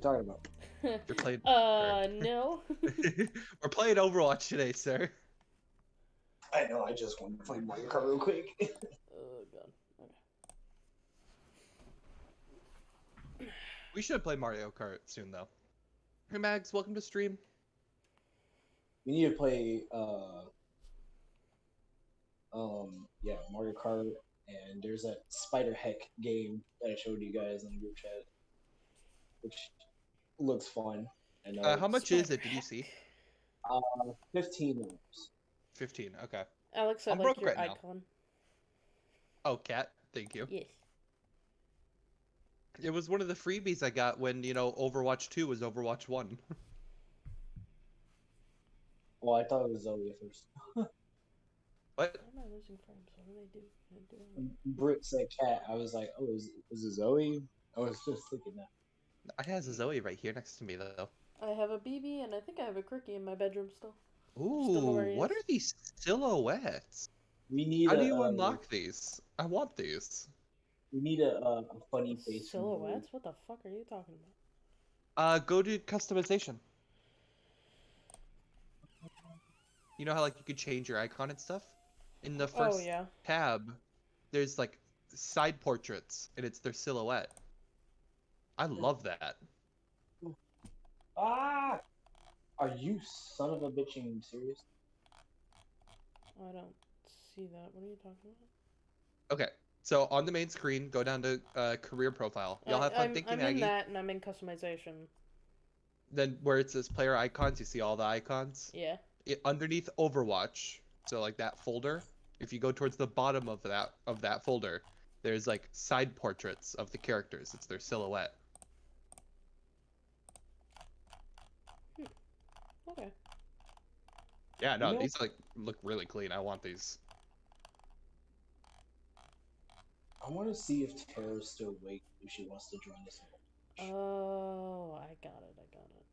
you talking about? You're playing. uh, no. We're playing Overwatch today, sir. I know. I just wanted to play Mario Kart real quick. oh god. Okay. We should play Mario Kart soon, though. Hey, Mags, welcome to stream. we need to play. uh Um. Yeah, Mario Kart, and there's that Spider Heck game that I showed you guys in the group chat, which looks fun. I. Uh, how much is it? Did you see? Uh, fifteen 15. Okay. Alex, I I'm like broke your right now. icon. Oh, cat. Thank you. Yes. It was one of the freebies I got when, you know, Overwatch 2 was Overwatch 1. Well, I thought it was Zoe at first. what? Why am I losing frames? What do they do? What do they do? Brit said cat. I was like, oh, is, is it Zoe? I was just thinking that. I has a Zoe right here next to me, though. I have a BB and I think I have a Cricky in my bedroom still. Ooh, know where he what is. are these silhouettes? We need. How a, do you uh, unlock these? I want these. We need a, a, a funny face. Silhouettes? What the fuck are you talking about? Uh, go to customization. You know how like you could change your icon and stuff? In the first oh yeah. tab, there's like side portraits and it's their silhouette. I love that. Ah! Are you son of a bitch being serious? I don't see that. What are you talking about? Okay, so on the main screen, go down to uh, career profile. Y'all have fun I'm, thinking I'm Maggie. in that and I'm in customization. Then where it says player icons, you see all the icons. Yeah. It, underneath Overwatch, so like that folder. If you go towards the bottom of that of that folder, there's like side portraits of the characters. It's their silhouette. Okay. Yeah, no, You know- these like look really clean. I want these. I want to see if Tara's still awake if she wants to join us. Oh, I got it. I got it.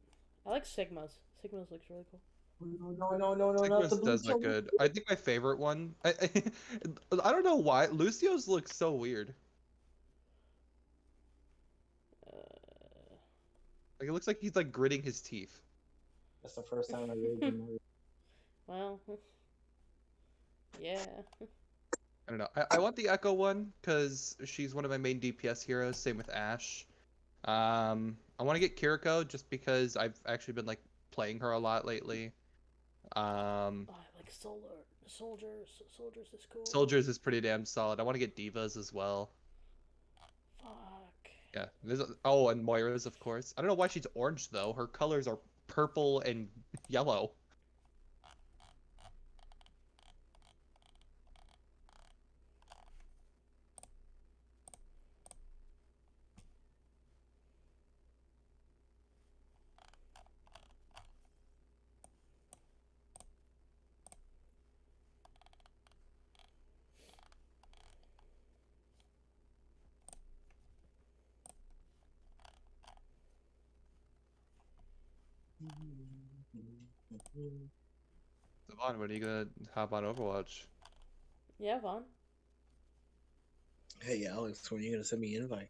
I like Sigmas. Sigmas looks really cool. No, no, no, no, no, Sigmas the does look good. I think my favorite one. I, I, I don't know why Lucio's looks so weird. Uh, Like it looks like he's like gritting his teeth. That's the first time I really been married. well, yeah. I don't know. I, I want the Echo one because she's one of my main DPS heroes. Same with Ash. Um, I want to get Kiriko just because I've actually been like playing her a lot lately. Um, Oh, like solar soldiers. Soldiers is cool. Soldiers is pretty damn solid. I want to get D.Va's as well. Fuck. Yeah. There's a- oh, and Moira's of course. I don't know why she's orange though. Her colors are purple and yellow. Devon, when are you gonna hop on Overwatch? Yeah, Vaughn. Hey Alex, when are you gonna send me an invite?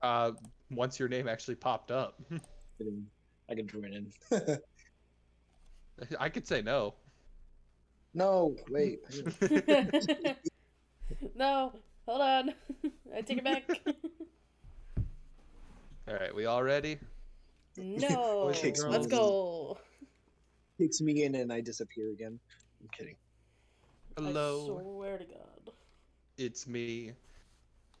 Uh, once your name actually popped up, I can join in. I could say no. no, wait. no, hold on. I take it back. All right, we all ready? No. kicks Let's me. go. Kicks me in and I disappear again. I'm kidding. Hello, I swear to God. it's me.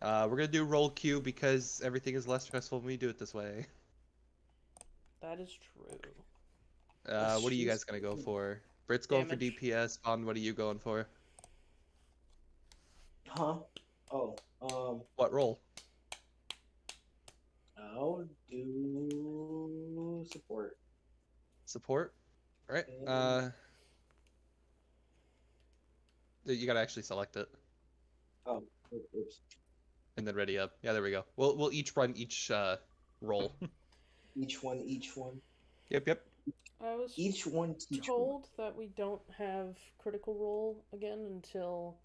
Uh, we're gonna do role queue because everything is less stressful when we do it this way. That is true. Uh, what are you guys gonna go for? Brit's going Damage. for DPS. Bond, what are you going for? Huh? Oh, um, What roll? I'll do support. Support. All right. Uh, you gotta actually select it Oh, oops. and then ready up. Yeah, there we go. We'll we'll each run each uh role. Each one, each one, yep, yep. I was each one, each one. told that we don't have Critical Role again until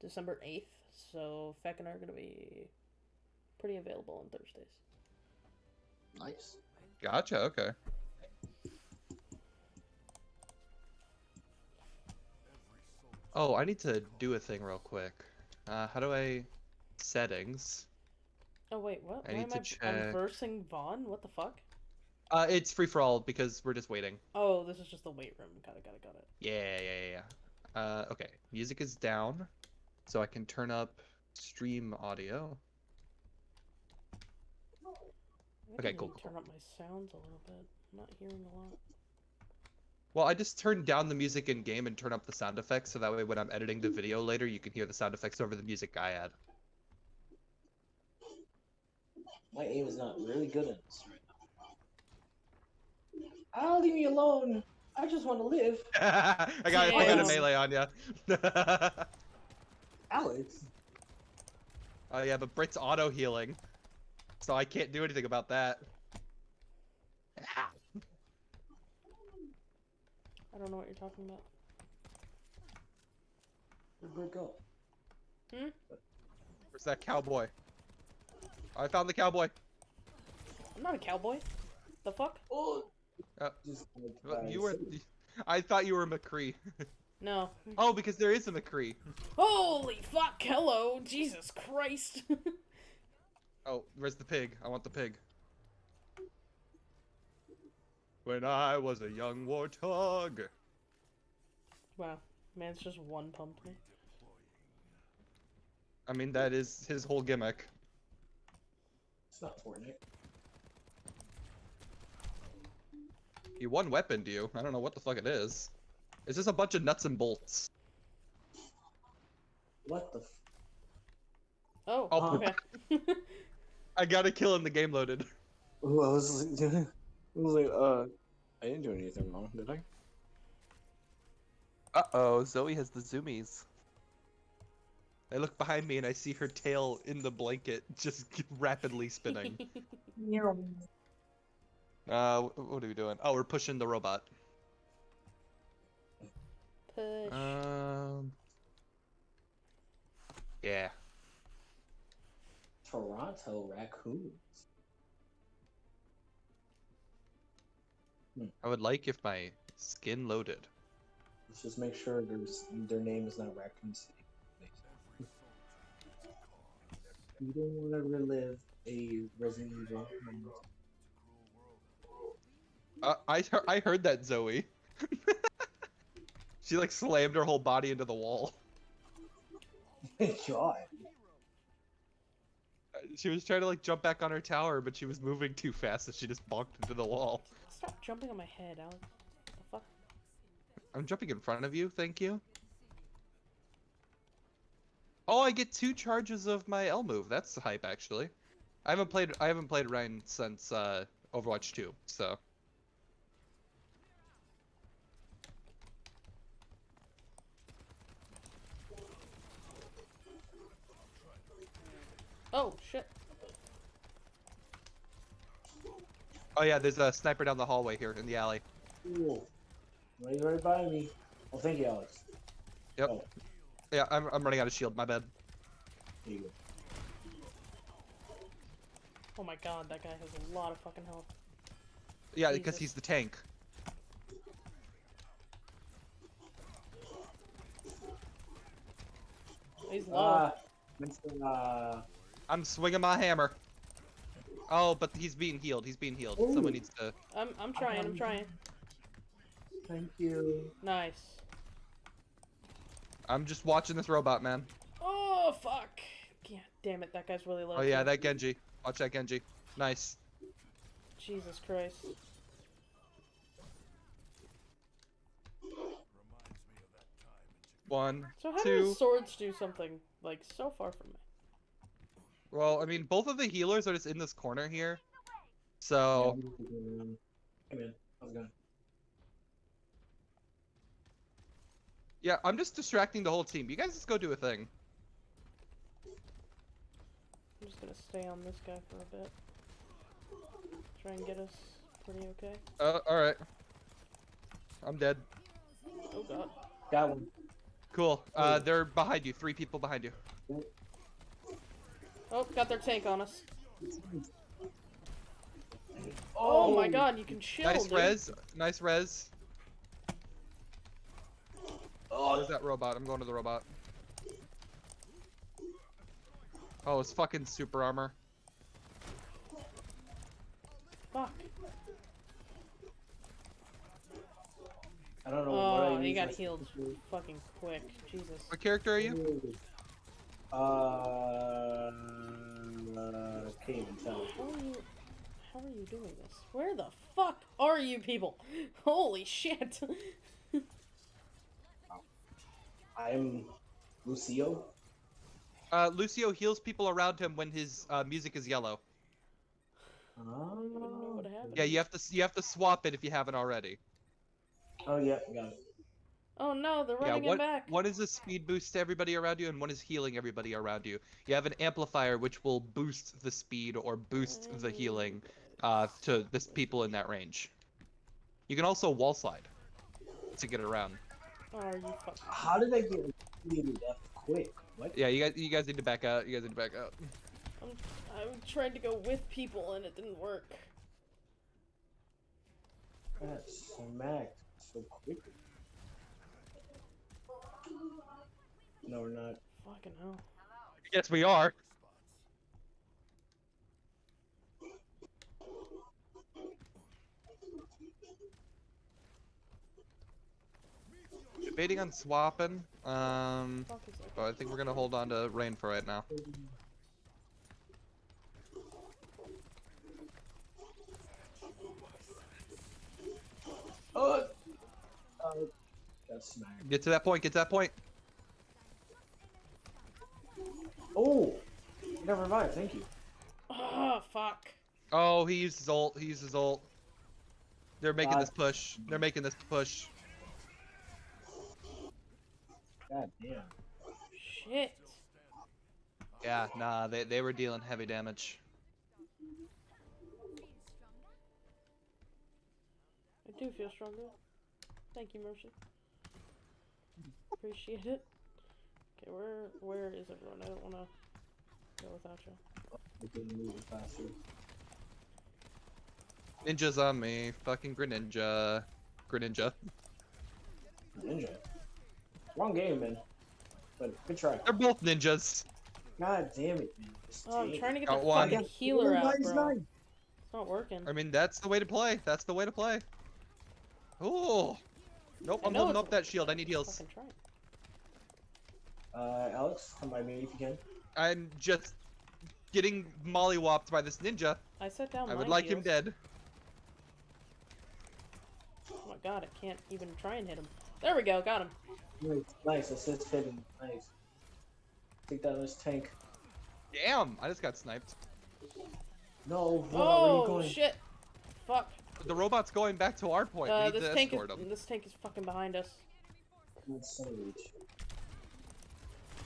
December 8th, so Feck and I are going to be pretty available on Thursdays. Nice. Gotcha. Okay. Oh, I need to do a thing real quick. Uh, how do I settings? Oh wait, what? I Why need am to I I'm check. versing Vaughn? What the fuck? Uh, it's free for all because we're just waiting. Oh, this is just the weight room. Got it, got it, got it. Yeah, yeah, yeah, yeah. Uh, okay. Music is down, so I can turn up stream audio. I Okay, cool, to cool, Turn up my sounds a little bit. I'm not hearing a lot. Well, I just turned down the music in game and turn up the sound effects, so that way when I'm editing the video later, you can hear the sound effects over the music I add. My aim is not really good in this right now. Ah, leave me alone. I just want to live. I got, I got a melee on ya. Alex. oh yeah, but Brit's auto healing, so I can't do anything about that. I don't know what you're talking about. Where'd Bert go? Where's that cowboy? I found the cowboy. I'm not a cowboy. The fuck? Oh. Uh, Just like, Well, uh, You were. I thought you were McCree. No. Oh, because there is a McCree. Holy fuck! Hello, Jesus Christ! Oh, where's the pig? I want the pig. When I was a young warthog. wow, man's just one pumped me. I mean, that is his whole gimmick. It's not Fortnite. He one weapon, do you. I don't know what the fuck it is. It's just a bunch of nuts and bolts. What the? F- Oh, Oh, okay. I got a kill in the game loaded. Ooh, I was like, I was like, uh, I didn't do anything wrong, did I? Uh oh, Zoe has the zoomies. I look behind me and I see her tail in the blanket, just rapidly spinning. uh, what are we doing? Oh, we're pushing the robot. Push. Um. Yeah. Toronto raccoons. I would like if my skin loaded. Let's just make sure there's their name is not Raccoon City. You don't want to relive a Resident Evil moment. Uh, I I heard that Zoe. she like slammed her whole body into the wall. God. She was trying to like jump back on her tower, but she was moving too fast, and she just bonked into the wall. Stop jumping on my head, Alex. The fuck? I'm jumping in front of you, thank you. Oh, I get two charges of my L move. That's hype, actually. I haven't played I haven't played Rein since uh, Overwatch 2, so Oh shit. Oh yeah, there's a sniper down the hallway here in the alley. Cool. Right, right by me. Oh, thank you, Alex. Yep. Oh, Yeah, I'm I'm running out of shield. My bad. here you go. Oh my god, that guy has a lot of fucking health. Yeah, because he's the tank. He's low. Ah, Uh, I'm swinging my hammer. Oh, but he's being healed. He's being healed. Ooh. Someone needs to. I'm I'm trying, I'm um, trying. thank you. Nice. I'm just watching this robot, man. Oh fuck. God damn it, that guy's really low. Oh yeah, that Genji. Watch that Genji. Nice. Jesus Christ. One. So how do Two. his swords do something like so far from me? Well, I mean, both of the healers are just in this corner here. So I'm just gonna- Hey man, how's it going? yeah, I'm just distracting the whole team. You guys just go do a thing. I'm just gonna stay on this guy for a bit. Try and get us pretty okay. Uh, all right. I'm dead. Oh god. Got one. Cool. Uh, they're behind you. Three people behind you. Oh, got their tank on us. Oh. oh, my god, you can chill. Nice dude. res. Nice res. Oh, there's that robot? I'm going to the robot. Oh, it's fucking super armor. Fuck. I don't know what I Oh, he got healed fucking quick. Jesus. What character are you? Uh, uh, can't even tell. How are you? How are you doing this? Where the fuck are you people? Holy shit! I'm Lucio. Uh, Lucio heals people around him when his uh, music is yellow. I don't know what happened. Yeah, you have to you have to swap it if you haven't already. Oh yeah, got it. Oh no, they're Yeah, running him one, back. one is a speed boost to everybody around you, and one is healing everybody around you. You have an amplifier which will boost the speed or boost the healing uh, to the people in that range. You can also wall slide to get around. Oh, you fuck? How did I get immediately death quick? What? Yeah, you guys you guys need to back out. You guys need to back out. I'm, I'm trying to go with people and it didn't work. That smacked so quickly. No, we're not. Fucking hell. Yes, we are. Debating on swapping. Um, Fuck is that? but I think we're gonna hold on to Rein for right now. Oh! Uh, got smacked. Get to that point. Get to that point. Oh! I got revived, thank you. Oh fuck. Oh, he used his ult. He used his ult. They're making God. this push. They're making this push. God damn. Shit. Yeah, nah, they they were dealing heavy damage. I do feel stronger. Thank you, Mercy. Appreciate it. Okay, where where is everyone? I don't wanna go without you. I couldn't move faster. Ninjas on me. Fucking Greninja. Greninja. Ninja. Wrong game, man. But good try. They're both ninjas. God damn it, man. Oh, I'm trying to get Got the one. fucking healer out, Nice, bro. nice. It's not working. I mean, that's the way to play. That's the way to play. Ooh. Nope, I I'm holding up that shield. I need heals. Fucking try. Uh, Alex, come by me if you can. I'm just getting mollywopped by this ninja. I set down. I would my like him dead. Oh my god, I can't even try and hit him. There we go, got him. Nice, nice. Assist hidden. Nice. Take down this tank. Damn, I just got sniped. No, Roma, where are you Oh going? shit! Fuck. The robot's going back to our point. Uh, we need this to tank is escort him. this tank is fucking behind us. Good son of a bitch.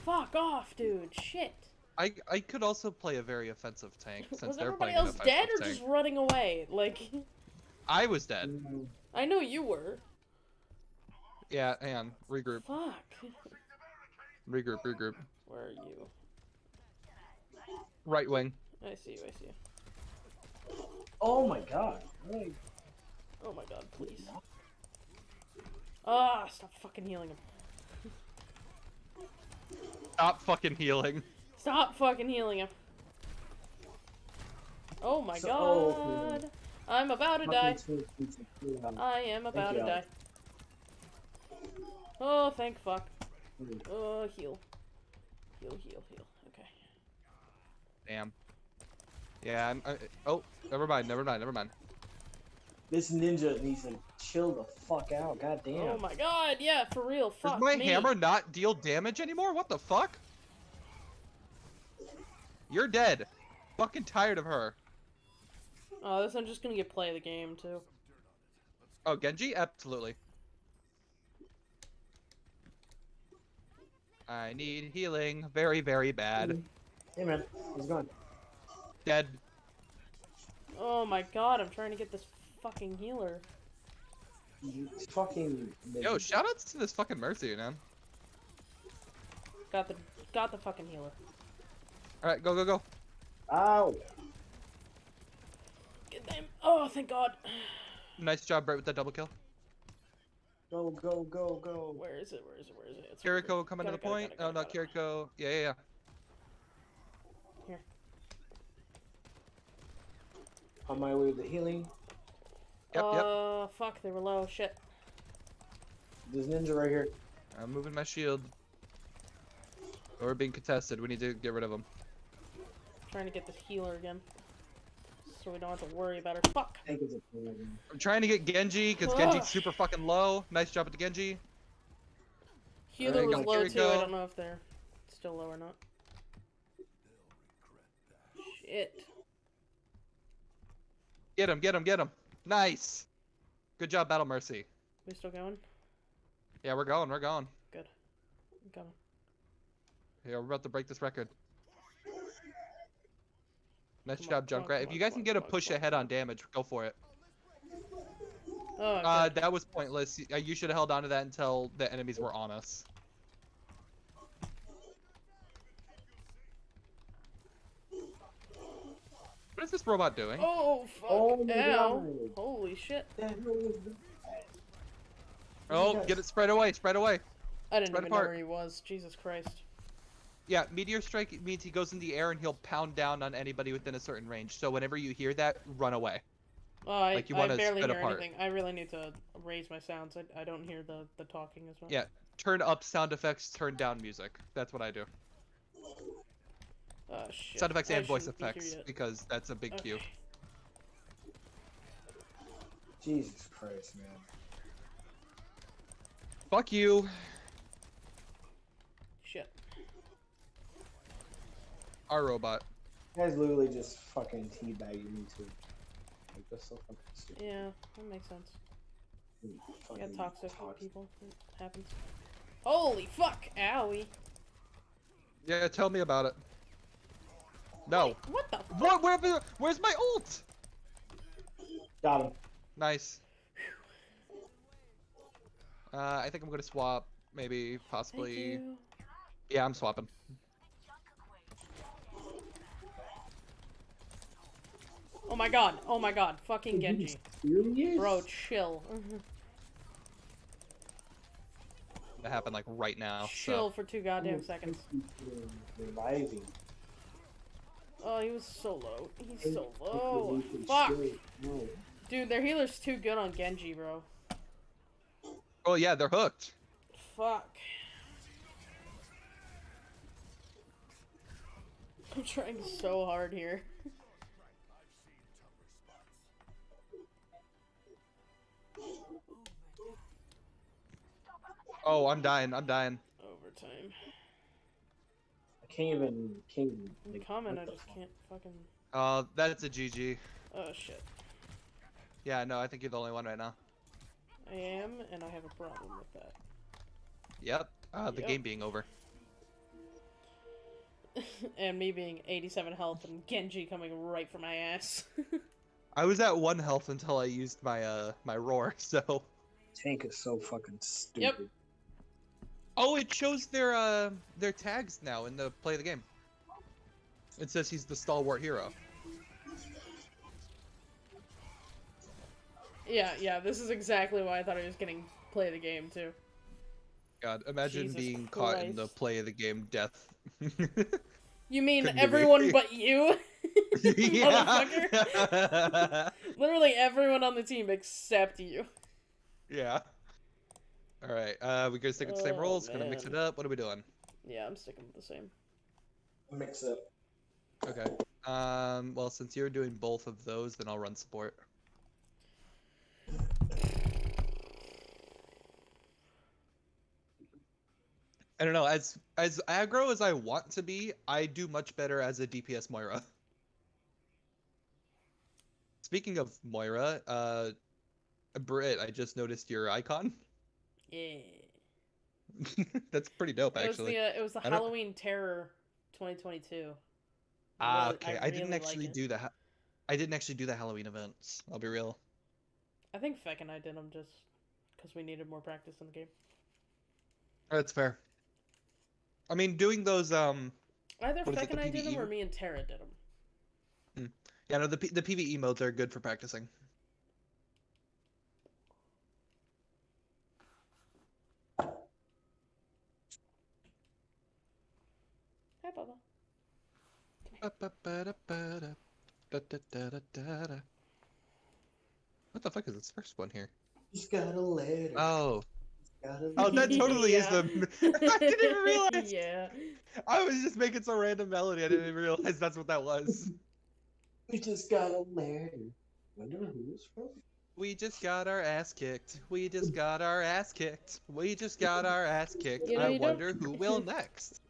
Fuck off, dude. Shit. I I could also play a very offensive tank since Was they're everybody playing else an dead or tank. just running away? Like, I was dead. I know you were. Yeah, and. Regroup. Fuck. Regroup. Regroup. Where are you? Right wing. I see you. I see you. Oh my god. Oh my god, please. Ah, stop fucking healing him. Stop fucking healing. Stop fucking healing him. Oh my So- oh, god. I'm about to die. I am about you, to die. Oh, thank fuck. mm. Oh, heal. Heal, heal, heal. Okay. Damn. Yeah. I'm, I, oh, never mind. Never mind. Never mind. This ninja needs to chill the fuck out. God damn. Oh my god, yeah, for real. Fuck Does my me. hammer not deal damage anymore? What the fuck? You're dead. Fucking tired of her. Oh, this I'm just gonna get play of the game too. Oh, Genji? Absolutely. I need healing. Very, very bad. Hey man, he's gone. Dead. Oh my god, I'm trying to get this fucking healer. You fucking. Yo, ninja. shoutouts to this fucking Mercy, man. Got the got the fucking healer. Alright, go, go, go. Ow! Get Damn. Oh, thank God. Nice job, Brett, with that double kill. Go, go, go, go. Where is it? Where is it? Where is it? It's Kiriko here. coming to Got the it, got it, point. got Oh, it, not got it. Kiriko. Yeah, yeah, yeah. Here. On my way to the healing. Yep, yep. Uh, fuck, they were low. Shit. There's ninja right here. I'm moving my shield. We're being contested. We need to get rid of them. Trying to get this healer again. So we don't have to worry about her. Fuck! Tank is a problem. I'm trying to get Genji because Genji's super fucking low. Nice job at the Genji. Healer you was go, low here we too. I don't know if they're still low or not. Shit. Get him, get him, get him. Nice. Good job, Battle Mercy. We still going? Yeah, we're going, we're going. Good. I'm coming. Yeah, we're about to break this record. Nice Come job, on, Junkrat. If on, you guys can on, get a push ahead on damage, go for it. Oh, Uh, that was pointless. Uh, You should have held on to that until the enemies were on us. What is this robot doing? Oh, fuck. Oh my Ow. God. Holy shit. The hell is that? Oh, get it spread away, spread away. I didn't Spread even know where he was. Jesus Christ. Yeah, meteor strike means he goes in the air and he'll pound down on anybody within a certain range. So whenever you hear that, run away. Oh, I, Like, you I barely hear apart. anything. I really need to raise my sounds. I, I don't hear the, the talking as well. Yeah. Turn up sound effects, turn down music. That's what I do. Oh, shit. Sound effects I and voice shouldn't be effects because that's a big cue. Jesus Christ, man. Fuck you. Shit. Our robot. You guys literally just fucking teabagging me too. Like, that's so fucking stupid. Yeah, that makes sense. We got toxic toxic. people. It happens. Holy fuck! Owie. Yeah, tell me about it. No. Wait, what the fuck? What? Where, where- where's my ult? Got him. Nice. Uh, I think I'm gonna swap. Maybe, Thank possibly. you. Yeah, I'm swapping. Oh my god. Oh my god. Fucking Genji. Serious? Bro, chill. That happened like right now. chill So. for two goddamn seconds. Reviving. Oh, he was so low. He's so low. Fuck. Dude, their healer's too good on Genji, bro. Oh yeah, they're hooked. Fuck. I'm trying so hard here. Oh, I'm dying. I'm dying. Overtime. I can't even. Can't even. I'm like, coming, what I just fuck? can't fucking. Uh, that's a GG. Oh shit. Yeah, no, I think you're the only one right now. I am, and I have a problem with that. Yep. Uh, the Yep. game being over. and me being 87 health and Genji coming right for my ass. I was at one health until I used my uh my roar. So. Tank is so fucking stupid. Oh, it shows their uh their tags now in the play of the game. It says he's the stalwart hero. yeah, yeah, this is exactly why I thought I was getting play the game too. God, imagine Jesus being caught in the play of the game death. You mean Couldn't everyone but you? yeah. Motherfucker. Literally everyone on the team except you. yeah. All right. Uh, we gonna stick with the same Oh, roles. Gonna mix it up. What are we doing? Yeah, I'm sticking with the same. Mix up. Okay. Um. Well, since you're doing both of those, then I'll run support. I don't know. As as aggro as I want to be, I do much better as a DPS Moira. Speaking of Moira, uh, Britt, I just noticed your icon. Yeah. That's pretty dope, It was actually. the uh, it was the I don't- Halloween Terror 2022. Ah, Really- okay. I, didn't really like actually do the. Ha- I didn't actually do the Halloween events. I'll be real. I think Feck and I did them just because we needed more practice in the game. That's fair. I mean, doing those um Either Feck and I did them or me and Tara did them. Yeah, no, the P- the PVE modes are good for practicing. Bubba. What the fuck is this first one here? He's got a letter. Oh, He's got a oh, that totally is the. I didn't even realize. yeah. I was just making some random melody. I didn't even realize that's what that was. We just got a letter. Wonder who it's from. We just got our ass kicked. We just got our ass kicked. We just got our ass kicked. You know, I you don't- wonder who will next.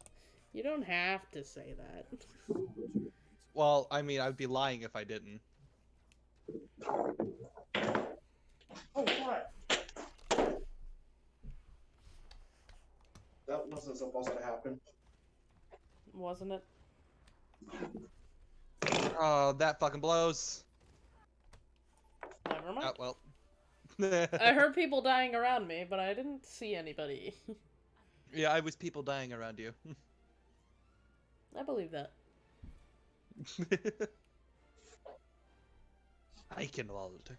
You don't have to say that. Well, I mean, I'd be lying if I didn't. Oh, what? That wasn't supposed to happen. Wasn't it? Oh, that fucking blows. Never mind. Oh, well. I heard people dying around me, but I didn't see anybody. yeah, I was people dying around you. I believe that. Eichenwalde.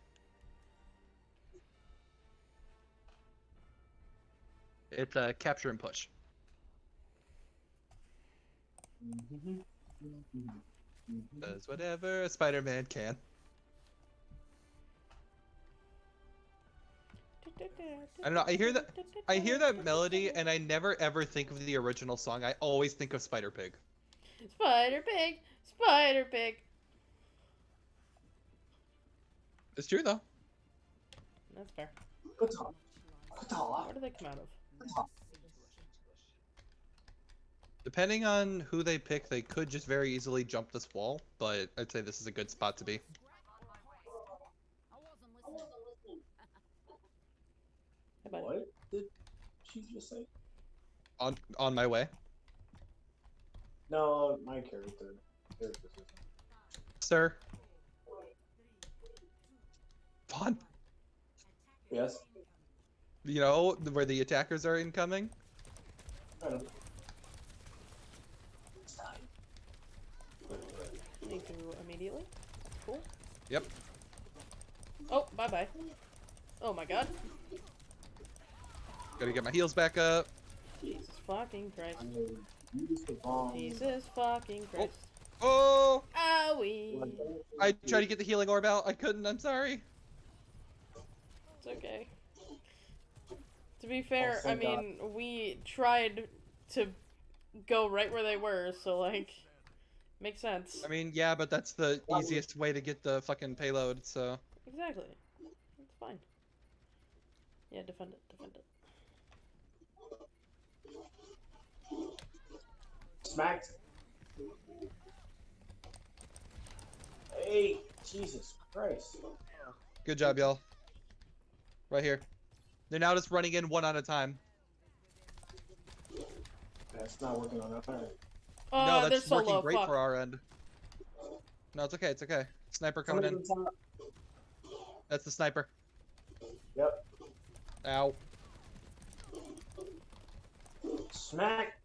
It's a capture and push. Does whatever a Spider-Man can. I don't know, I hear that- I hear that melody and I never ever think of the original song. I always think of Spider Pig. Spider Pig! Spider Pig! It's true though. That's fair. Good talk. Good talk. Where do they come out of? Depending on who they pick, they could just very easily jump this wall, but I'd say this is a good spot to be. Hey. What did she just say? On on my way. No, my character. Character system. Sir. Vaughn. Yes. You know, where the attackers are incoming? I know. Need to immediately. Cool. Yep. Oh, bye bye. Oh my god. Gotta get my heels back up. Jesus fucking Christ. I mean, use the bomb. Jesus fucking oh. Christ. Oh! Owie! I tried to get the healing orb out. I couldn't. I'm sorry. It's okay. To be fair, I thank God. mean, we tried to go right where they were, so like, makes sense. I mean, yeah, but that's the easiest way to get the fucking payload, so. Exactly. It's fine. Yeah, defend it, defend it. Smacked. Hey, Jesus Christ. Good job, y'all. Right here. They're now just running in one at a time. That's not working on that. Uh, no, that's so working low, great fuck. for our end. No, it's okay. It's okay. Sniper coming in. That's the sniper. Yep. Ow. Smack.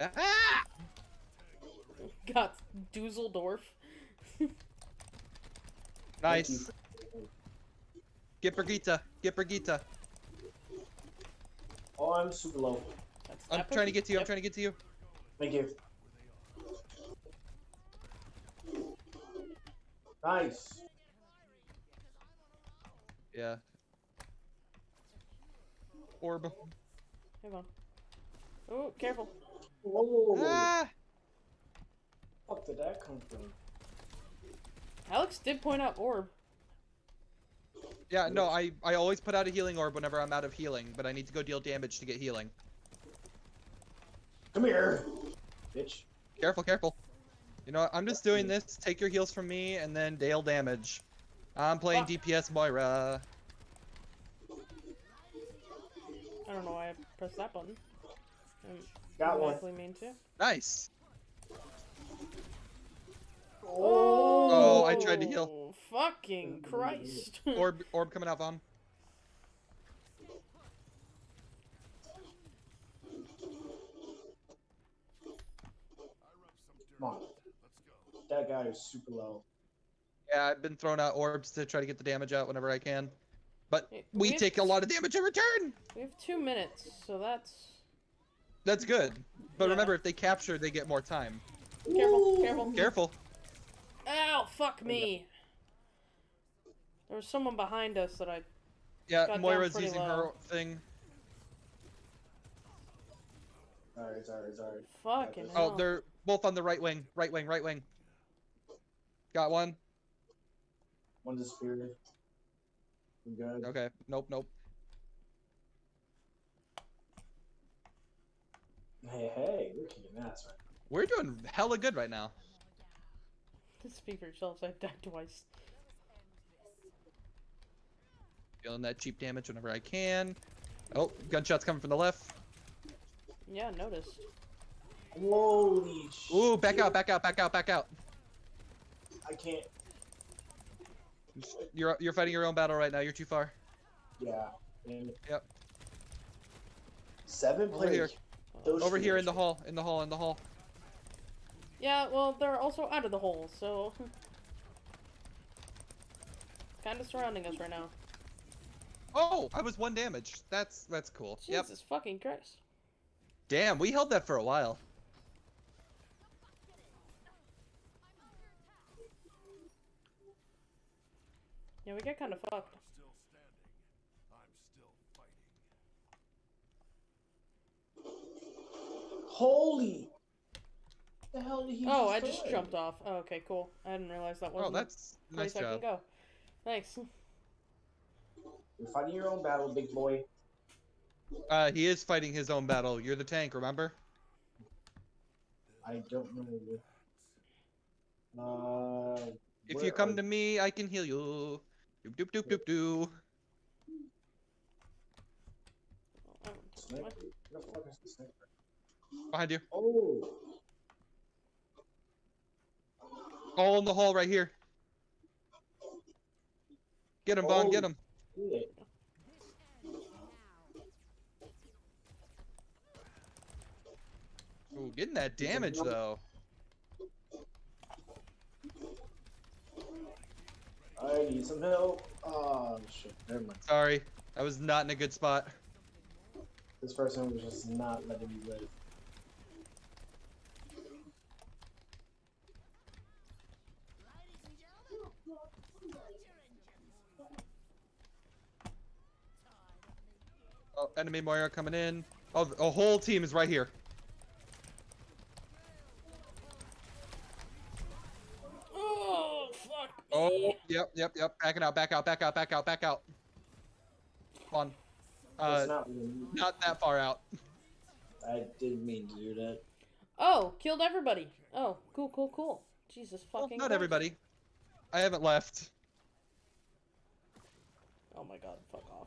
Ah! Got Dusseldorf. Nice. Get Brigitte. Get Brigitte. Oh, I'm super low. That's I'm that trying to get to you. I'm trying to get to you. Thank you. Nice. Yeah. Orb. Hang on. Oh, careful. Whoa. Ah! Fuck did that come from? Alex did point out orb. Yeah, no, I, I always put out a healing orb whenever I'm out of healing, but I need to go deal damage to get healing. Come here, bitch. Careful, careful. You know what? I'm just doing this. Take your heals from me and then deal damage. I'm playing Fuck. DPS Moira. I don't know why I pressed that button. Got one. mean to. Nice. Oh. Oh, I tried to heal. Oh, Fucking Christ. Orb, orb coming out, Vaughn. Come on. That guy. is super low. Yeah, I've been throwing out orbs to try to get the damage out whenever I can. But Hey, we have- take a lot of damage in return! We have two minutes, so that's That's good. But Yeah. remember, if they capture, they get more time. careful, careful. Careful. Ow! Fuck me. There was someone behind us that I. Yeah, Moira's using low. her thing. Alright, sorry, sorry. Fucking Oh, hell. Oh, they're both on the right wing. Right wing, right wing. Got one. One disappeared. I'm good. Okay. Nope, nope. Hey, hey, we're kicking ass right We're doing hella good right now. Speak for yourselves. I've died twice. Feeling that cheap damage whenever I can. Oh, gunshots coming from the left. Yeah, noticed. Holy shit. Ooh, back out, back out, back out, back out. I can't. You're you're fighting your own battle right now. You're too far. Yeah. And Yep. Seven players. Those Over here in the hall, in the hall, in the hall. Yeah, well, they're also out of the hole, so. kind of surrounding us right now. Oh, I was one damage. That's that's cool. Yep. Jesus fucking Christ. Damn, we held that for a while. Yeah, we get kind of fucked. still standing. I'm still fighting. Holy. The hell did he Oh, I just jumped off. Oh, okay, cool. I didn't realize that Oh, wasn't that's the nice place I can job. go. Thanks. You're fighting your own battle, big boy. Uh, he is fighting his own battle. You're the tank, remember? I don't know. Uh. If you come are- to me, I can heal you. Doop doop doop doop doo. Oh, Sniper? Where the fuck is the sniper? Behind you. Oh. All in the hall right here. Get him. Get Oh. him. Shit. Ooh, getting that damage though. I need some help. Oh shit. Never mind. Sorry, I was not in a good spot. This person was just not letting me live. Oh, enemy Moira coming in. Oh, th- a whole team is right here. Oh, fuck. Oh, yep, yep, yep. Backing out, back out, back out, back out, back out. Come on. Uh, not really. not that far out. I didn't mean to do that. Oh, killed everybody. Oh, cool, cool, cool. Jesus Well, fucking not Christ. everybody. I haven't left. Oh my god, fuck off.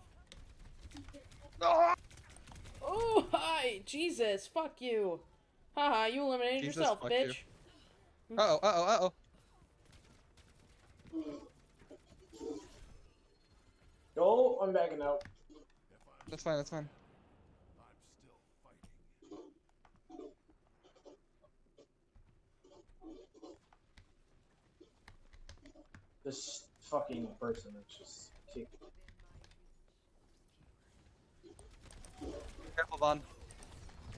Ah! Oh, hi! Jesus, fuck you. Haha, you eliminated Jesus, yourself, fuck you. bitch. Uh oh, uh oh, uh oh. No, I'm backing out. If That's fine, that's fine. I'm still fighting. This fucking person is just Careful, Vaughn.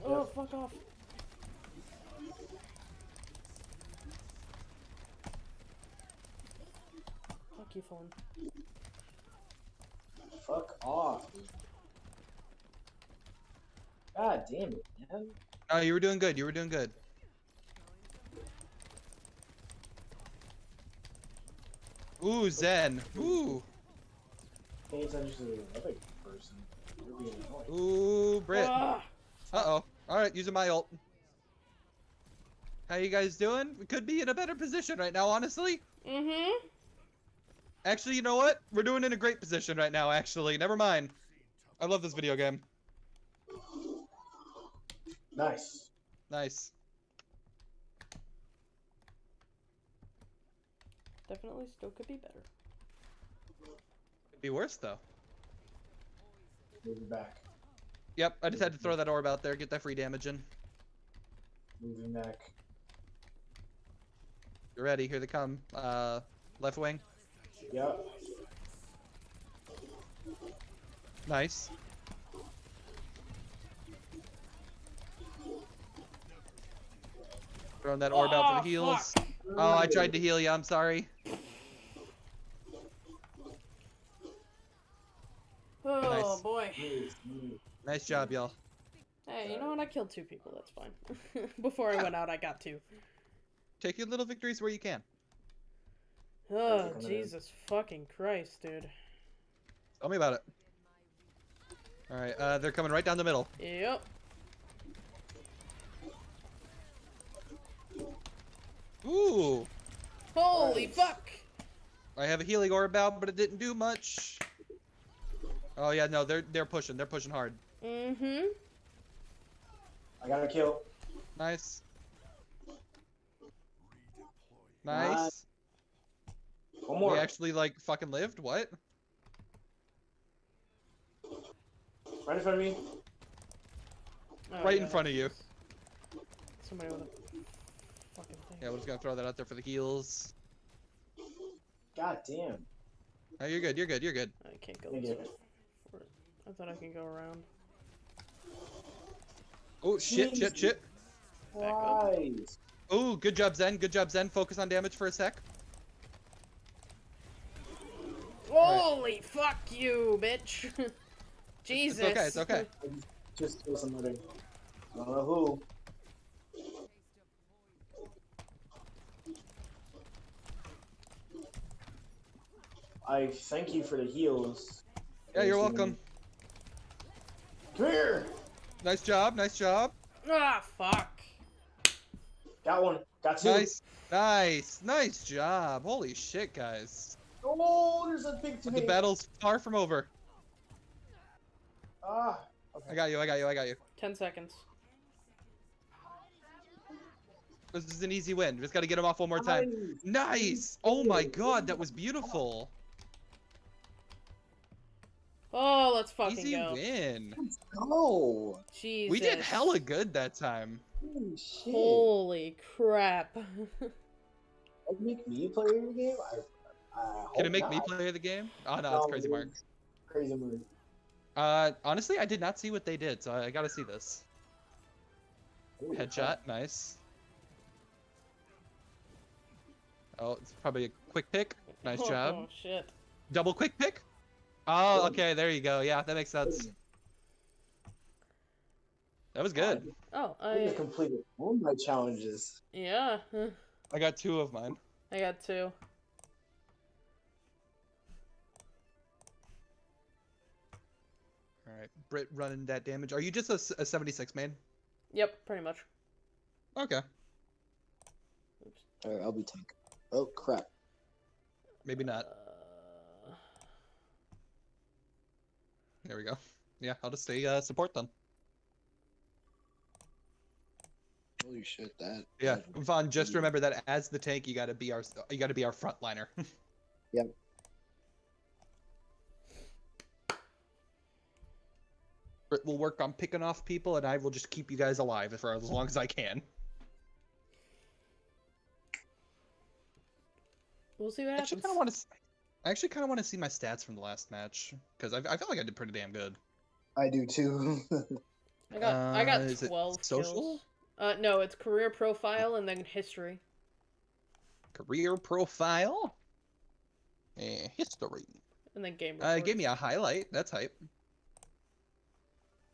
Oh, fuck off. Fuck you, phone. Fuck off. God damn it, man. No, you were doing good. You were doing good. Ooh, Zen. Ooh. Pay attention to the other person. You're being annoying. Ooh, Brit. Uh oh. All right, using my ult. How you guys doing? We could be in a better position right now, honestly. mm-hmm. Actually, you know what? We're doing in a great position right now, actually. Never mind. I love this video game. Nice. Nice. Definitely still could be better. Could be worse, though. Moving back. Yep, I just had to throw that orb out there, get that free damage in. Moving back. You're ready. Here they come. Uh, left wing. Yep. Nice. Throwing that orb out for Oh, the heals. fuck. Oh, I tried to heal you. I'm sorry. Oh Nice. Boy. Nice, nice. Nice job, y'all. Hey, you know what? I killed two people. That's fine. Before I went out, I got two. Take your little victories where you can. Oh, Perfect. Jesus fucking Christ, dude. Tell me about it. All right, uh, they're coming right down the middle. Yep. Ooh, Holy Nice. fuck! I have a healing orb out, but it didn't do much. Oh yeah, no, they're they're pushing. They're pushing hard. Mm-hmm. I got a kill. Nice, Redeploy. nice. One more. We actually like fucking lived. What? Right in front of me. Oh, right in front of you. Somebody with a fucking thing. Yeah, we're just gonna throw that out there for the heals. God damn. Oh, you're good. You're good. You're good. I can't go Thank this you. way. For it. I thought I could go around. Oh shit! Shit! Shit! Back up. Nice. Oh, good job, Zen. Good job, Zen. Focus on damage for a sec. Holy fuck you, bitch! Jesus. It's okay. It's okay. Just kill somebody. I don't know who. I thank you for the heals. Yeah, you're welcome. Come here. Nice job. Nice job. Ah, fuck. Got one. Got two. Nice. Nice. Nice job. Holy shit, guys. Oh, there's a big The battle's far from over. Ah. Okay. I got you. I got you. I got you. Ten seconds. This is an easy win. Just got to get him off one more time. Nice. Nice. Oh my god, that was beautiful. Oh, let's fucking Easy go. win. Let's go. Jesus. We did hella good that time. Holy shit. Holy crap. That make me play the game? I, I Can it make me not. play the game? Oh no, it's crazy, Mark. Crazy move. Uh, honestly, I did not see what they did, so I gotta see this. Holy Headshot, crap. nice. Oh, it's probably a quick pick. Nice oh, job. Oh, shit. Double quick pick. Oh, okay, there you go. Yeah, that makes sense. That was good. Oh, I I. completed all my challenges. Yeah. I got two of mine. I got two. All right, Brit running that damage. Are you just a 76 main? Yep, pretty much. Okay, Oops. Alright, I'll be tank. Oh crap. maybe not. Uh, There we go. Yeah, I'll just stay uh, support then. Holy shit, that. Yeah, Vaughn. Just remember that as the tank, you gotta be our you gotta be our frontliner. Yep. Brit will work on picking off people, and I will just keep you guys alive for as long as I can. we'll see what I actually happens. kind of want to. I actually kind of want to see my stats from the last match because I, I feel like I did pretty damn good. I do too. I got I got Uh, is it twelve social? kills. Uh, no, it's career profile and then history. Career profile. Eh, history. And then game Uh, report. it gave me a highlight. That's hype.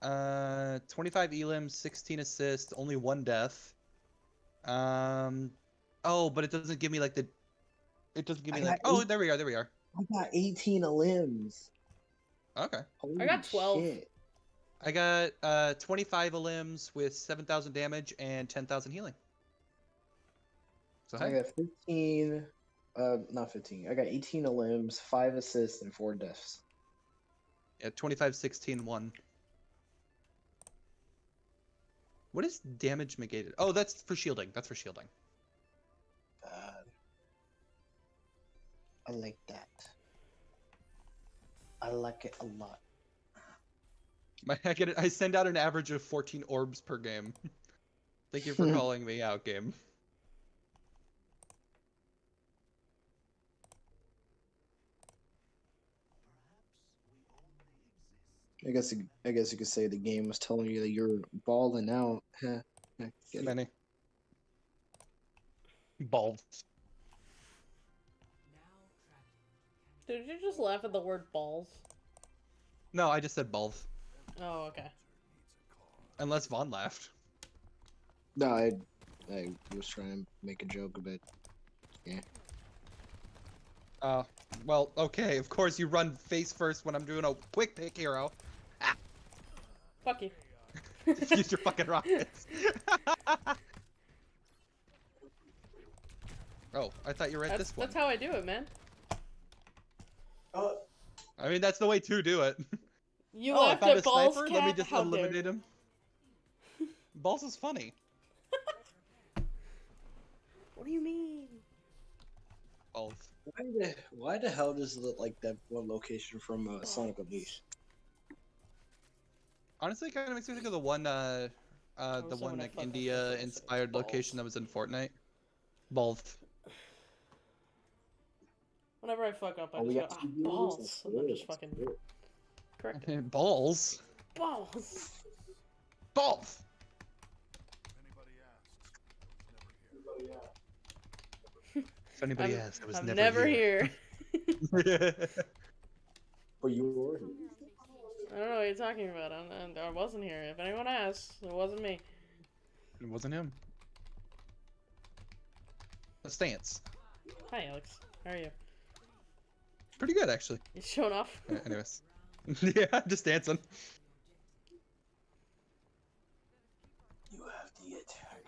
Uh, 25 elims, 16 assists, only one death. Um, oh, but it doesn't give me like the. It doesn't give I me like. got Oh, eight- there we are. There we are. I got 18 elims. Okay. Holy got 12. shit. I got uh 25 elims with 7,000 damage and 10,000 healing. So I got 15. Uh, not 15. I got 18 elims, 5 assists, and 4 deaths. yeah, 25, 16, 1. What is damage negated? Oh, that's for shielding. That's for shielding. I like that. I like it a lot. My, I get it. I send out an average of 14 orbs per game. Thank you for hmm. calling me out, game. I guess I guess you could say the game was telling you that you're balling out. Many. Balls. Did you just laugh at the word balls? No, I just said balls. Oh, okay. Unless Vaughn laughed. No, I I was trying to make a joke about. Yeah. Uh, well, okay. Of course, you run face first when I'm doing a quick pick hero. Fuck you. Use your fucking rockets. oh, I thought you read That's, this one. that's how I do it, man. Oh, I mean, that's the way to do it. You oh, I laughed found a balls, sniper. cat. Let me just How eliminate you. him. Balls is funny. What do you mean? Balls. why the why the hell does it look like that one location from uh, Sonic Unleashed? Honestly, kind of makes me think of the one, uh, uh, the one like India-inspired location that was in Fortnite. Balls. Whenever I fuck up, I Oh, just go, two ah, balls. And then good, just that's fucking good. correct it. Balls. Balls. Balls. If anybody asks, I was never here. I'm asks, I was I'm never, never here. here. But you were here. I don't know what you're talking about. I'm, I'm, I wasn't here. If anyone asks, it wasn't me. it wasn't him. The stance. Hi, Alex. How are you? Pretty good, actually. You showing off? Uh, anyways. yeah, just dancing. You have the attack.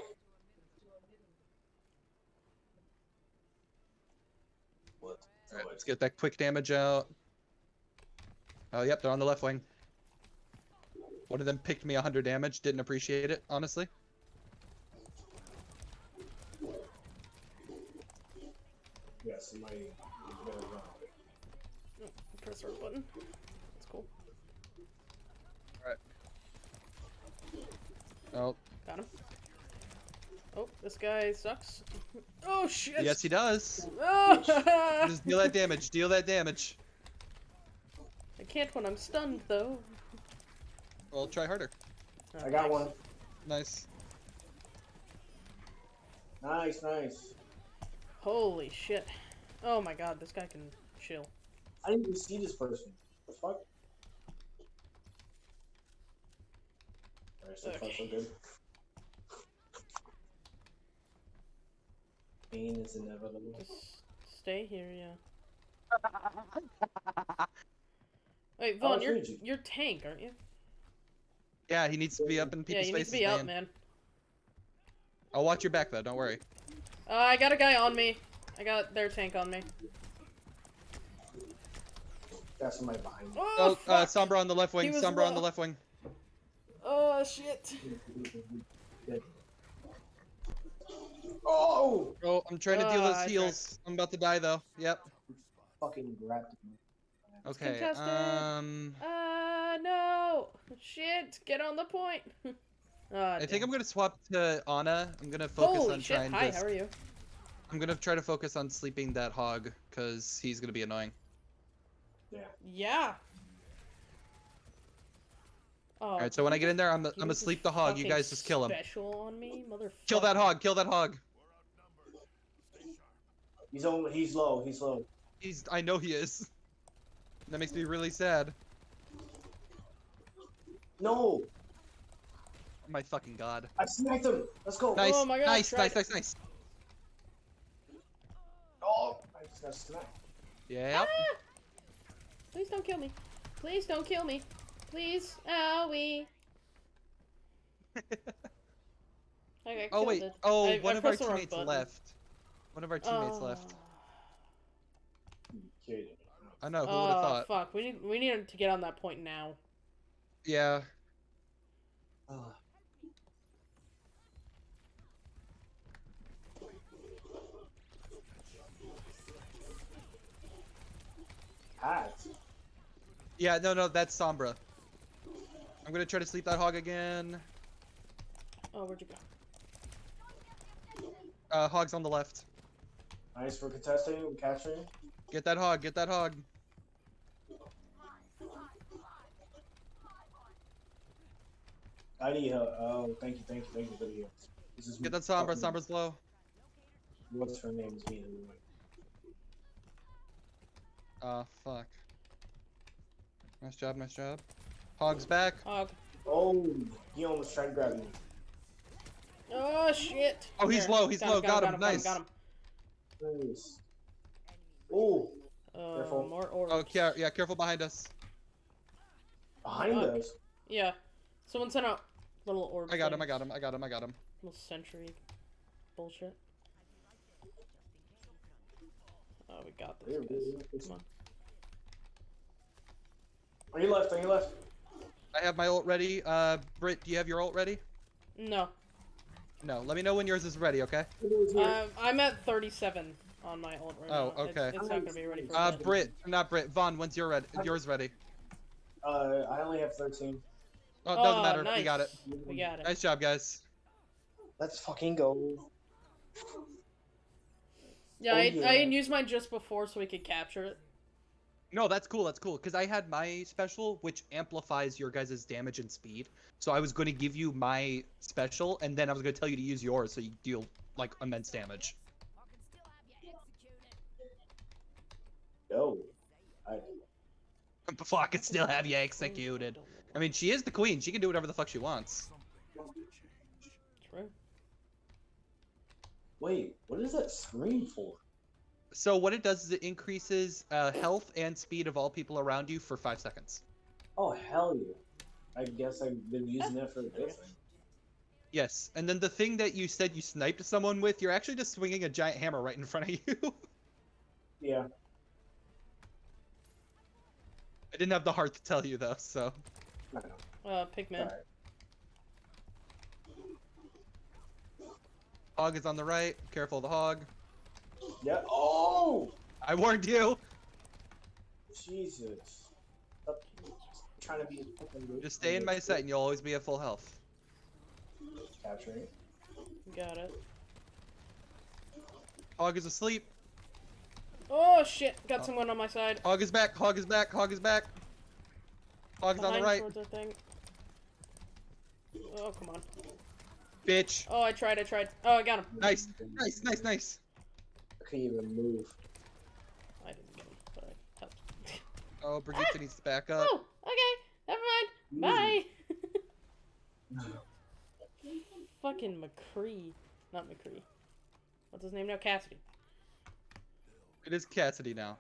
What? Alright, let's get that quick damage out. Oh, yep, they're on the left wing. One of them picked me 100 damage. Didn't appreciate it, honestly. Yeah, somebody better run. Press our button. That's cool. Alright. Oh, Got him. Oh, this guy sucks. Oh shit! yes, he does. Oh! Just deal that damage. Deal that damage. I can't when I'm stunned though. Well, try harder. Oh, I got thanks. one. Nice. Nice, nice. Holy shit! Oh my god, this guy can chill. I didn't even see this person. The fuck? Alright, so far so good. Pain is inevitable. Just stay here, yeah. Wait, Oh, Vaughn, it's you're Luigi. you're tank, aren't you? Yeah, he needs to be up in yeah, people's you need faces, to be man. up, man. I'll watch your back though. Don't worry. Uh, I got a guy on me. I got their tank on me. Got somebody behind me. Oh, Oh, uh! Sombra on the left wing. He was Sombra on the left wing. Oh shit! Oh! Oh, I'm trying to deal Ah, those I tried. heals. I'm about to die though. Yep. Fucking grabbed me. Okay. contested. Um, Uh, no! Shit! Get on the point! Ah, I think I'm gonna swap to Ana. I'm gonna focus Holy on shit! trying Hi, to. how are you? I'm gonna try to focus on sleeping that hog because he's gonna be annoying. Yeah. Yeah. Oh, All right. So when I get in there, I'm he I'm gonna sleep the hog. You guys just kill him. Special on me, motherfucker. Kill that hog. Kill that hog. He's on. He's low. He's low. He's. I know he is. That makes me really sad. No! My fucking god. I sniped him. Let's go. Nice. Oh my God, nice. tried Nice. it. Nice. Nice. Oh! I just got sniped. Yep. Ah! Please don't kill me. Please don't kill me. Please. Owie. I Oh wait. killed. Oh, I- one I of our pressed the wrong teammates left. One of our teammates left. I know. Who Oh, would have thought? fuck. We need we need to get on that point now. Yeah. Ah. Hat. Yeah. No. No. That's Sombra. I'm gonna try to sleep that hog again. Oh, where'd you go? Uh, hog's on the left. Nice for contesting and capturing. Get that hog. Get that hog. I need help. Oh, thank you, thank you, thank you for the heal. This is Get that Sombra. fucking- Sombra's low. What's her name? Is being annoying. Uh, fuck. Nice job, nice job. Hog's back. Hog. Oh, he almost tried to grab me. Oh shit. Oh, he's low, he's low, got him, got nice. Got him. Nice. Oh, Uh, Careful. more orbs. Oh, yeah, yeah, careful behind us. behind Fuck. us. Yeah. Someone sent out little orb. I got him, I got him, I got him, I got him. Little sentry bullshit. Oh, we got this, There, guys. there, there. Come on. On your left, on your left. I have my ult ready. Uh, Britt, do you have your ult ready? No. No, let me know when yours is ready, okay? Um, I'm at 37 on my ult right Oh, now. It's- okay. It's, not gonna be ready for a Uh. Britt, not Britt, Vaughn, when's your ready? Yours ready? Uh, I only have 13. Oh, it doesn't Oh, matter, nice. we got it. We got it. Nice job, guys. Let's fucking go. Yeah, Oh, I, yeah. I had used mine just before so we could capture it. No, that's cool, that's cool. Because I had my special, which amplifies your guys' damage and speed. So I was going to give you my special, and then I was going to tell you to use yours so you deal, like, immense damage. Go. I, Before I could still have you executed. I mean, she is the queen. She can do whatever the fuck she wants. True. wait, what is that scream for? So what it does is it increases uh, health and speed of all people around you for five seconds. Oh, hell yeah. I guess I've been using that for this thing. Yes, and then the thing that you said you sniped someone with, you're actually just swinging a giant hammer right in front of you. Yeah. I didn't have the heart to tell you though, so. Uh, Pigman. Alright. Hog is on the right. Careful of the hog. Yeah. Oh! I warned you. Jesus. Stop trying to be a fucking Just stay in my sight and you'll always be at full health. Capturing it. Got it. Hog is asleep. Oh shit! Got Oh. someone on my side. Hog is back. Hog is back. Hog is back. Hog's on the right. towards our thing. Oh come on. Bitch. Oh, I tried. I tried. Oh, I got him. Nice. Nice, nice, nice. I couldn't even move. I didn't get him. But I helped. Oh, Brigitte ah! needs to back up. Oh, okay. Never mind. Bye. Fucking McCree. Not McCree. What's his name now? Cassidy. It is Cassidy now.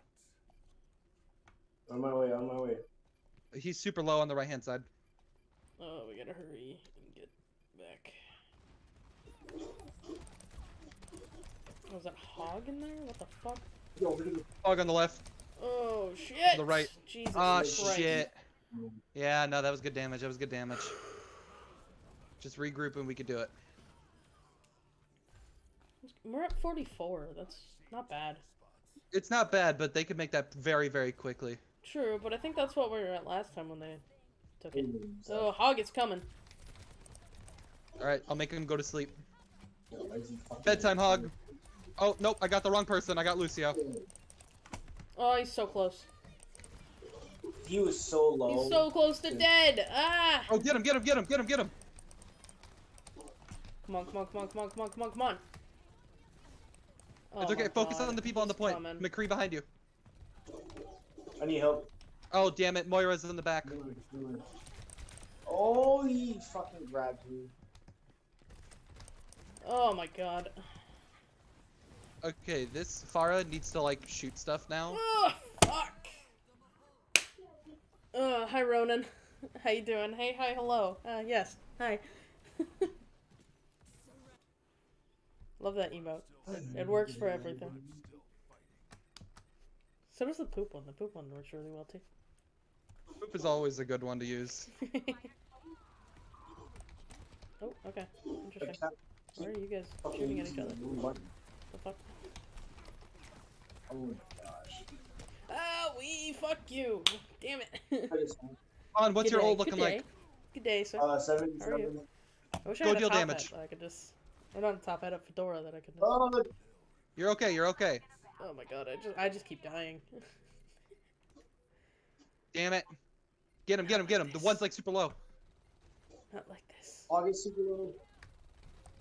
On my way, on my way. He's super low on the right hand side. Oh, we gotta hurry and get back. Is that hog in there? What the fuck? Yo, where did it Hog on the left. Oh shit! the right. Jesus Oh Christ. shit. Yeah, no, that was good damage. That was good damage. Just regroup and we could do it. We're at 44. That's not bad. It's not bad, but they could make that very, very quickly. True, but I think that's what we were at last time when they took it. Mm-hmm. go? Oh, hog is coming. All right, I'll make him go to sleep. Yo, why is he fucking- Bedtime hog. Oh nope, I got the wrong person. I got Lucio. Oh, he's so close. He was so low. He's so close to dead. Ah! Oh, get him, get him, get him, get him, get him. Come on, come on, come on, come on, come on, come on, come on. It's Oh okay. Focus God, on the people on the point. coming. McCree behind you. I need help. Oh damn it, Moira's in the back. Oh, he fucking grabbed me. Oh my god. Okay, this Pharah needs to like shoot stuff now. Oh, fuck. Uh, hi Ronan. How you doing? Hey, hi, hello. Uh, yes. Hi. Love that emote. It works for everything. So does the poop one. The poop one works really well too. Poop is always a good one to use. oh, okay. Interesting. Where are you guys shooting at each other? The blue button. The fuck? Oh my gosh. Ah, we fuck you. Damn it. I On, what's Good your day, ult looking good like? Good day, sir. uh, seven, How are you? I wish I go had a deal top damage. hat I could just. Or not a top hat, a fedora that I could. Just... Oh, You're okay, you're okay. Oh my god, I just I just keep dying. Damn it. Get him, get him, get him. The one's like super low. Not like this. August super low.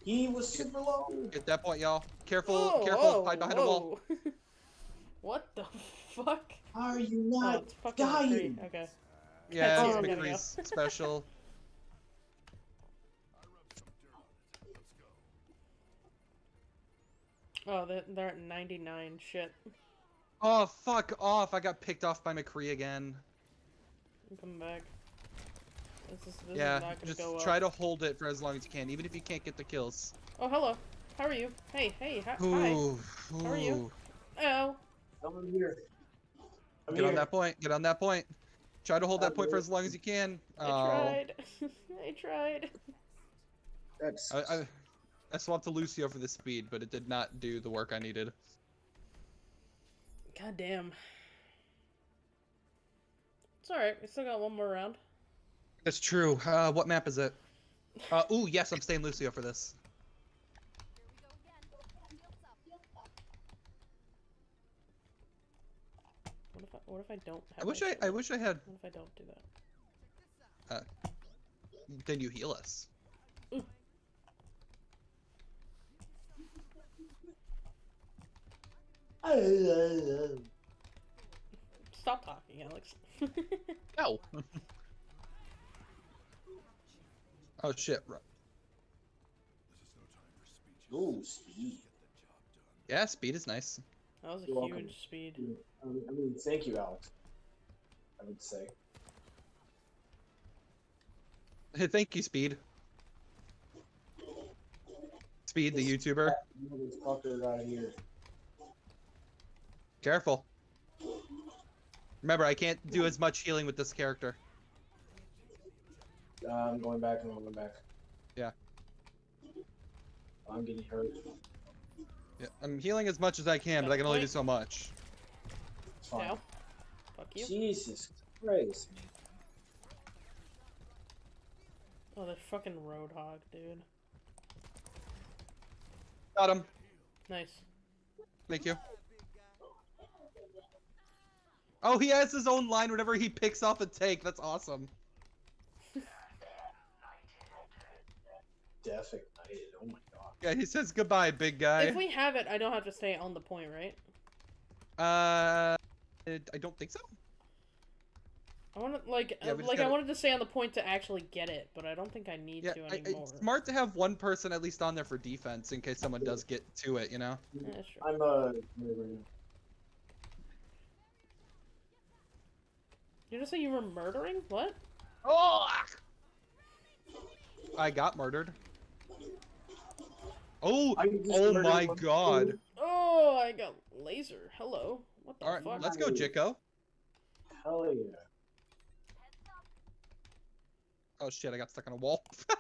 He was super low. Get that point, y'all. Careful, Whoa, careful. whoa, Hide behind a wall. what the fuck? Are you Oh, not it's fucking dying? Okay. Yeah, Oh, it's there we go. McCree's special. Oh, they're, they're at 99. Shit. Oh, fuck off. I got picked off by McCree again. I'm coming back. This is, this yeah, is not just go well. try to hold it for as long as you can, even if you can't get the kills. Oh, hello. How are you? Hey, hey, hi. hi. Ooh, How are you? Oh. I'm here. I'm Get here. on that point. Get on that point. Try to hold that I'm point for as long as you can. I Oh, tried. I tried. That's I, I, I swapped to Lucio for the speed, but it did not do the work I needed. God damn. It's alright. We still got one more round. That's true. Uh, what map is it? Uh, ooh, yes, I'm staying Lucio for this. What if I, what if I don't have I wish I, I wish I had. What if I don't do that? Then you heal us. Stop talking, Alex. No. oh shit. Ru- Ooh, speed. Yeah, speed is nice. that was a You're welcome. huge speed. I mean, I mean, thank you, Alex. I would say. Hey, thank you, Speed. Speed, the YouTuber. Motherfucker out of here. Careful. Remember, I can't do as much healing with this character. Uh, I'm going back. I'm going back. Yeah. I'm getting hurt. Yeah, I'm healing as much as I can, but I can only do so much. It's fine. Now. Fuck you. Jesus Christ, man. Oh, the fucking Roadhog, dude. Got him. Nice. Thank you. Oh, he has his own line whenever he picks off a take. That's awesome. Death ignited. Oh my god. Yeah, he says goodbye, big guy. If we have it, I don't have to stay on the point, right? Uh, I don't think so. I want to like, Yeah, uh, like I gotta- wanted to stay on the point to actually get it, but I don't think I need Yeah, to I, anymore. it's smart to have one person at least on there for defense in case someone does get to it. You know. Yeah, that's true. I'm uh. murdering. You just say you were murdering? What? Oh! I got murdered. Oh! Oh my god! Oh, I got laser. Hello. What the All right, fuck? let's go, Jicko. Hell yeah. Oh shit! I got stuck on a wall.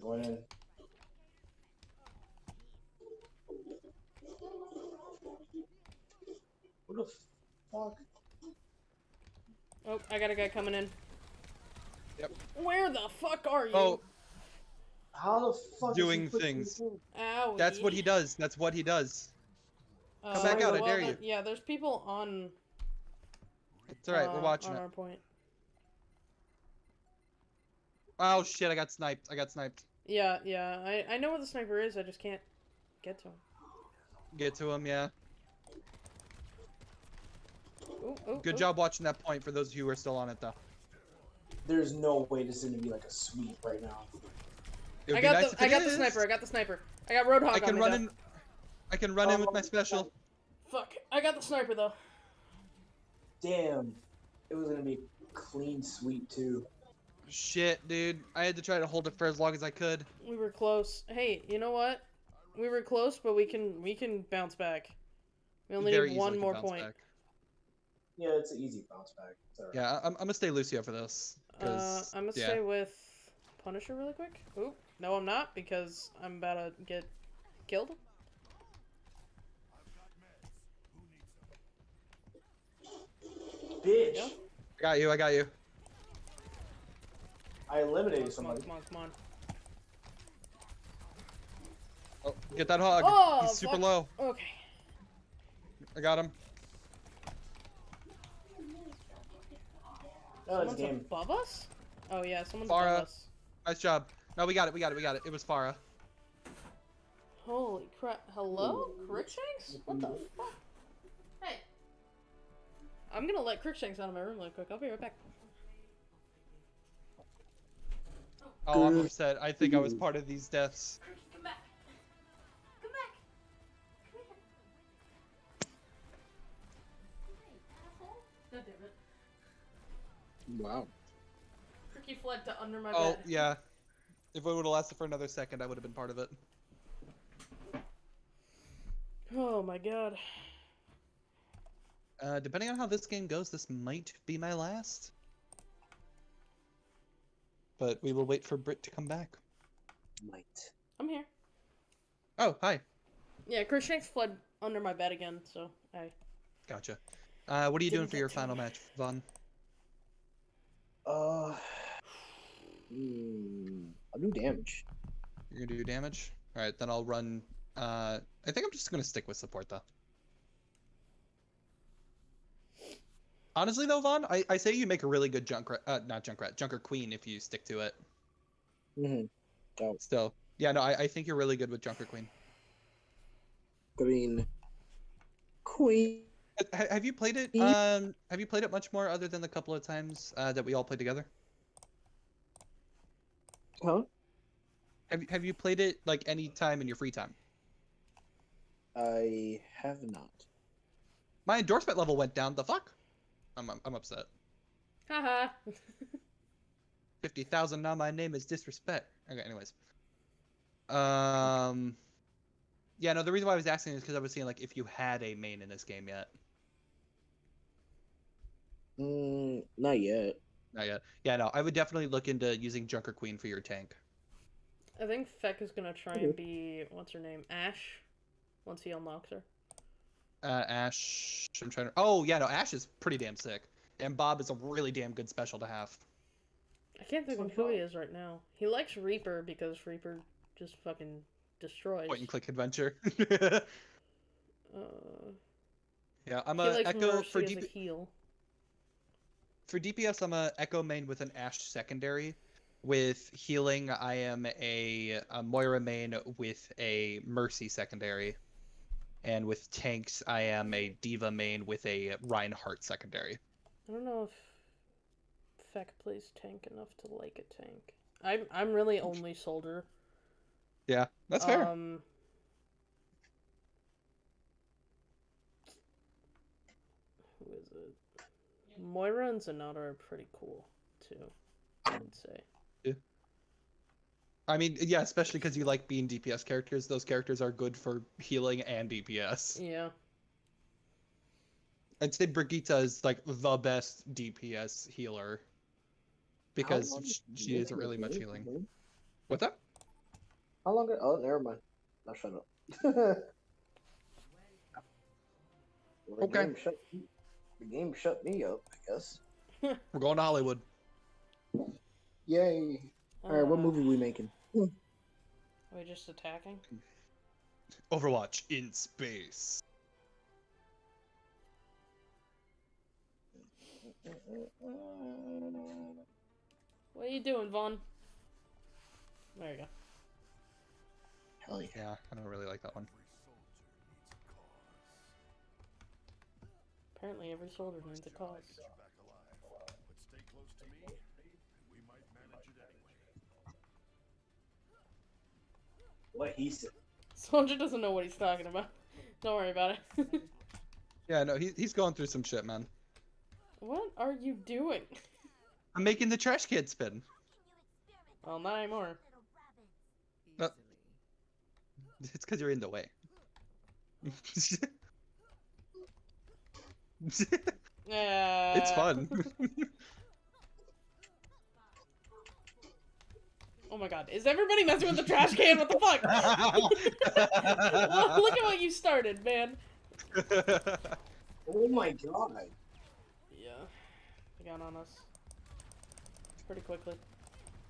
Going in. What the fuck? Oh, I got a guy coming in. Yep. Where the fuck are you? Oh, How the fuck? is he Doing things. through? Ow. that's what he does. That's what he does. Uh, back out, I dare then- you. Yeah, there's people on. It's all right. uh, we're watching on it. our point. Oh shit! I got sniped. I got sniped. Yeah, yeah. I I know where the sniper is. I just can't get to him. Get to him, yeah. Ooh, ooh, Good ooh. job watching that point for those of you who are still on it, though. There's no way this is gonna be like a sweep right now. I got nice the if I it got the sniper. I got the sniper. I got Roadhog I can me, run though. in. I can run in with my Oh, special. Fuck. I got the sniper though. Damn. It was gonna be clean sweep too. Shit, dude. I had to try to hold it for as long as I could. We were close. Hey, you know what? We were close, but we can we can bounce back. We only Very need one more bounce point. back. Yeah, it's an easy bounce back. It's alright. Yeah, I- I'm, I'm gonna stay Lucio for this. Uh, 'cause, I'm gonna yeah. stay with Punisher really quick. Oop, no, I'm not because I'm about to get killed. Bitch! Yeah. I got you. I got you. I eliminated Come on, somebody. come on, come on. Oh, get that hog. Oh, He's super fuck. low. Okay. I got him. Oh, it's Someone's game. above us? Oh yeah, someone's Pharah. above us. Nice job. No, we got it. We got it. We got it. It was Pharah. Holy crap. Hello? Crookshanks? What the fuck? Hey. I'm gonna let Crookshanks out of my room really quick. I'll be right back. Oh, I'm upset. I think I was part of these deaths. Wow. Crookie fled to under my Oh, bed. yeah. If it would have lasted for another second, I would have been part of it. Oh my god. Uh, depending on how this game goes, this might be my last. But we will wait for Brit to come back. Might. I'm here. Oh, hi. Yeah, Crookshanks fled under my bed again, so I. Gotcha. Uh, what are you doing Didn't for your final me. match, Vaughn? Uh. Hmm. I'll do damage. You're gonna do damage? Alright, then I'll run. Uh, I think I'm just gonna stick with support though. Honestly though, Vaughn, I, I say you make a really good Junkrat, uh, not junk rat, Junker Queen if you stick to it. Mm-hmm. Oh. Still. Yeah, no, I, I think you're really good with Junker Queen. Mean, Queen. Ha- Have you played it? Um, have you played it much more other than the couple of times uh, that we all played together? Huh? Have you Have you played it like any time in your free time? I have not. My endorsement level went down. The fuck? I'm I'm, I'm upset. Haha. Fifty thousand. Now my name is disrespect. Okay. Anyways. Um. Yeah. No. The reason why I was asking is because I was seeing like if you had a main in this game yet. Mm, not yet. Not yet. Yeah. No. I would definitely look into using Junker Queen for your tank. I think Feck is gonna try and be what's her name? Ashe. Once he unlocks her. Uh, Ashe. I'm trying to. Oh yeah. No. Ashe is pretty damn sick. And Bob is a really damn good special to have. I can't think of who he is right now. He likes Reaper because Reaper just fucking destroys. Point and click adventure. Uh, yeah. I'm a Echo Mercy for as DP- a heal. For DPS, I'm a Echo main with an Ashe secondary. With healing, I am a, a Moira main with a Mercy secondary. And with tanks, I am a D.Va main with a Reinhardt secondary. I don't know if Feck plays tank enough to like a tank. I'm I'm really only soldier. Yeah, that's fair. Um, who is it? Moira and Zenyatta are pretty cool too. I would say. Yeah. I mean, yeah, especially because you like being DPS characters. Those characters are good for healing and DPS. Yeah. I'd say Brigitte is like the best DPS healer because long sh- did she you isn't really much Blue? healing. Blue? What's that? How long? Oh, never mind. I'll shut up. Okay. Game shut, the game shut me up, I guess. We're going to Hollywood. Yay! All right, what Uh, movie we making? Are we just attacking? Overwatch in space. What are you doing, Vaughn? There you go. Hell yeah! Yeah, I don't really like that one. Apparently, every soldier needs a cause. What he said. Soldier doesn't know what he's talking about. Don't worry about it. Yeah, no, he, he's going through some shit, man. what are you doing? I'm making the trash can spin. Well, not anymore. Uh, It's because you're in the way. Yeah. it's fun. Oh my god, is everybody messing with the trash can? What the fuck? Well, Look at what you started, man. Oh my god! Yeah, they got on us pretty quickly.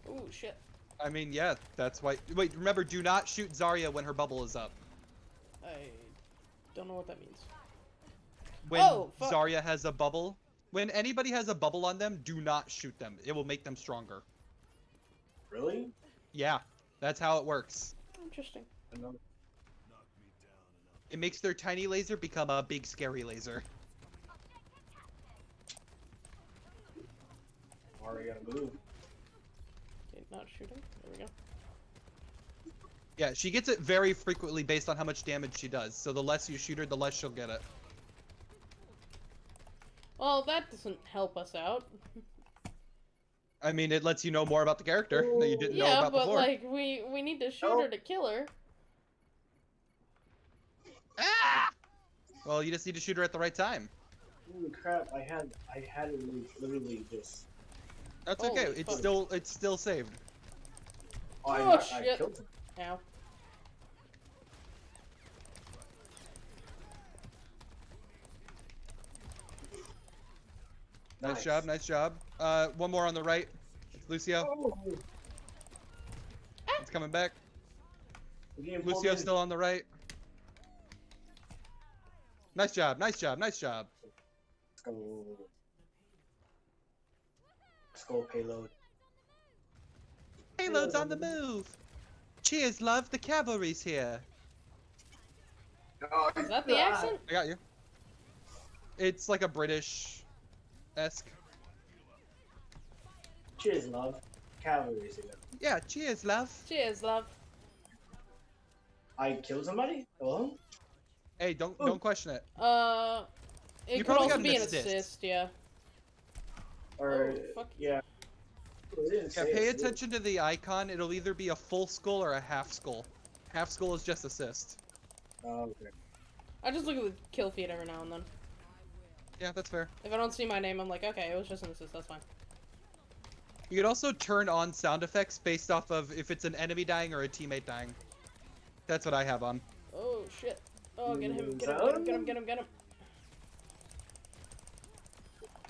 Ooh, shit. I mean, yeah, that's why. Wait, remember, do not shoot Zarya when her bubble is up. I don't know what that means. When Oh. Zarya has a bubble, When anybody has a bubble on them, do not shoot them. It will make them stronger. Really? Yeah, that's how it works. Interesting. It makes their tiny laser become a big scary laser. Already gotta move. Okay, not shooting. There we go. Yeah, she gets it very frequently based on how much damage she does. So the less you shoot her, the less she'll get it. Well, that doesn't help us out. I mean, it lets you know more about the character that you didn't know before. yeah, about but before. like we we need to shoot Nope. her to kill her. Ah! Well, you just need to shoot her at the right time. Holy crap! I had I had it literally- literally this. That's Holy okay. It's still it's still saved. Oh, I, Oh, I shit. killed him. Ow. Nice, job, nice job. Uh, one more on the right. It's Lucio. Oh, It's coming back. we're getting pulled Lucio's still on the right. Nice job, nice job, nice job. Let's go. Let's go payload. Payload's on the move. Cheers, love. The cavalry's here. Oh, that the accent? I got you. It's like a British esque. Cheers, love. Cavalry's here. Yeah, cheers, love. Cheers, love. I killed somebody? Hello? Hey, don't Ooh. don't question it. Uh, it You could probably also be an assist. assist. Yeah. Or, Oh, fuck. yeah. It Yeah, say pay it. attention to the icon. It'll either be a full skull or a half skull. Half skull is just assist. Oh, okay. I just look at the kill feed every now and then. Yeah, that's fair. If I don't see my name, I'm like, okay, it was just an assist. That's fine. You could also turn on sound effects based off of if it's an enemy dying or a teammate dying. That's what I have on. Oh shit. Oh, get him! Get him! Get him! Get him! Get him! Get him!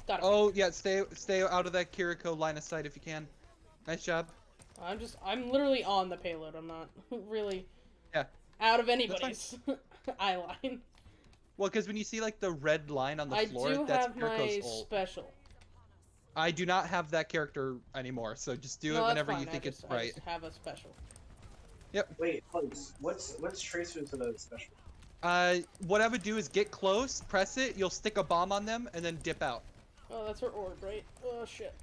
Got him. Oh yeah, stay stay out of that Kiriko line of sight if you can. Nice job. I'm just, I'm literally on the payload. I'm not really Yeah. out of anybody's eye line. Well, because when you see like the red line on the I floor, that's have Kiriko's ult. special. I do not have that character anymore, so just do No, it whenever fine, you I think just, it's I right. just have a special. Yep. Wait, what's what's what's tracer to the special? Uh, what I would do is get close, press it, you'll stick a bomb on them, and then dip out. Oh, that's her orb, right? Oh shit.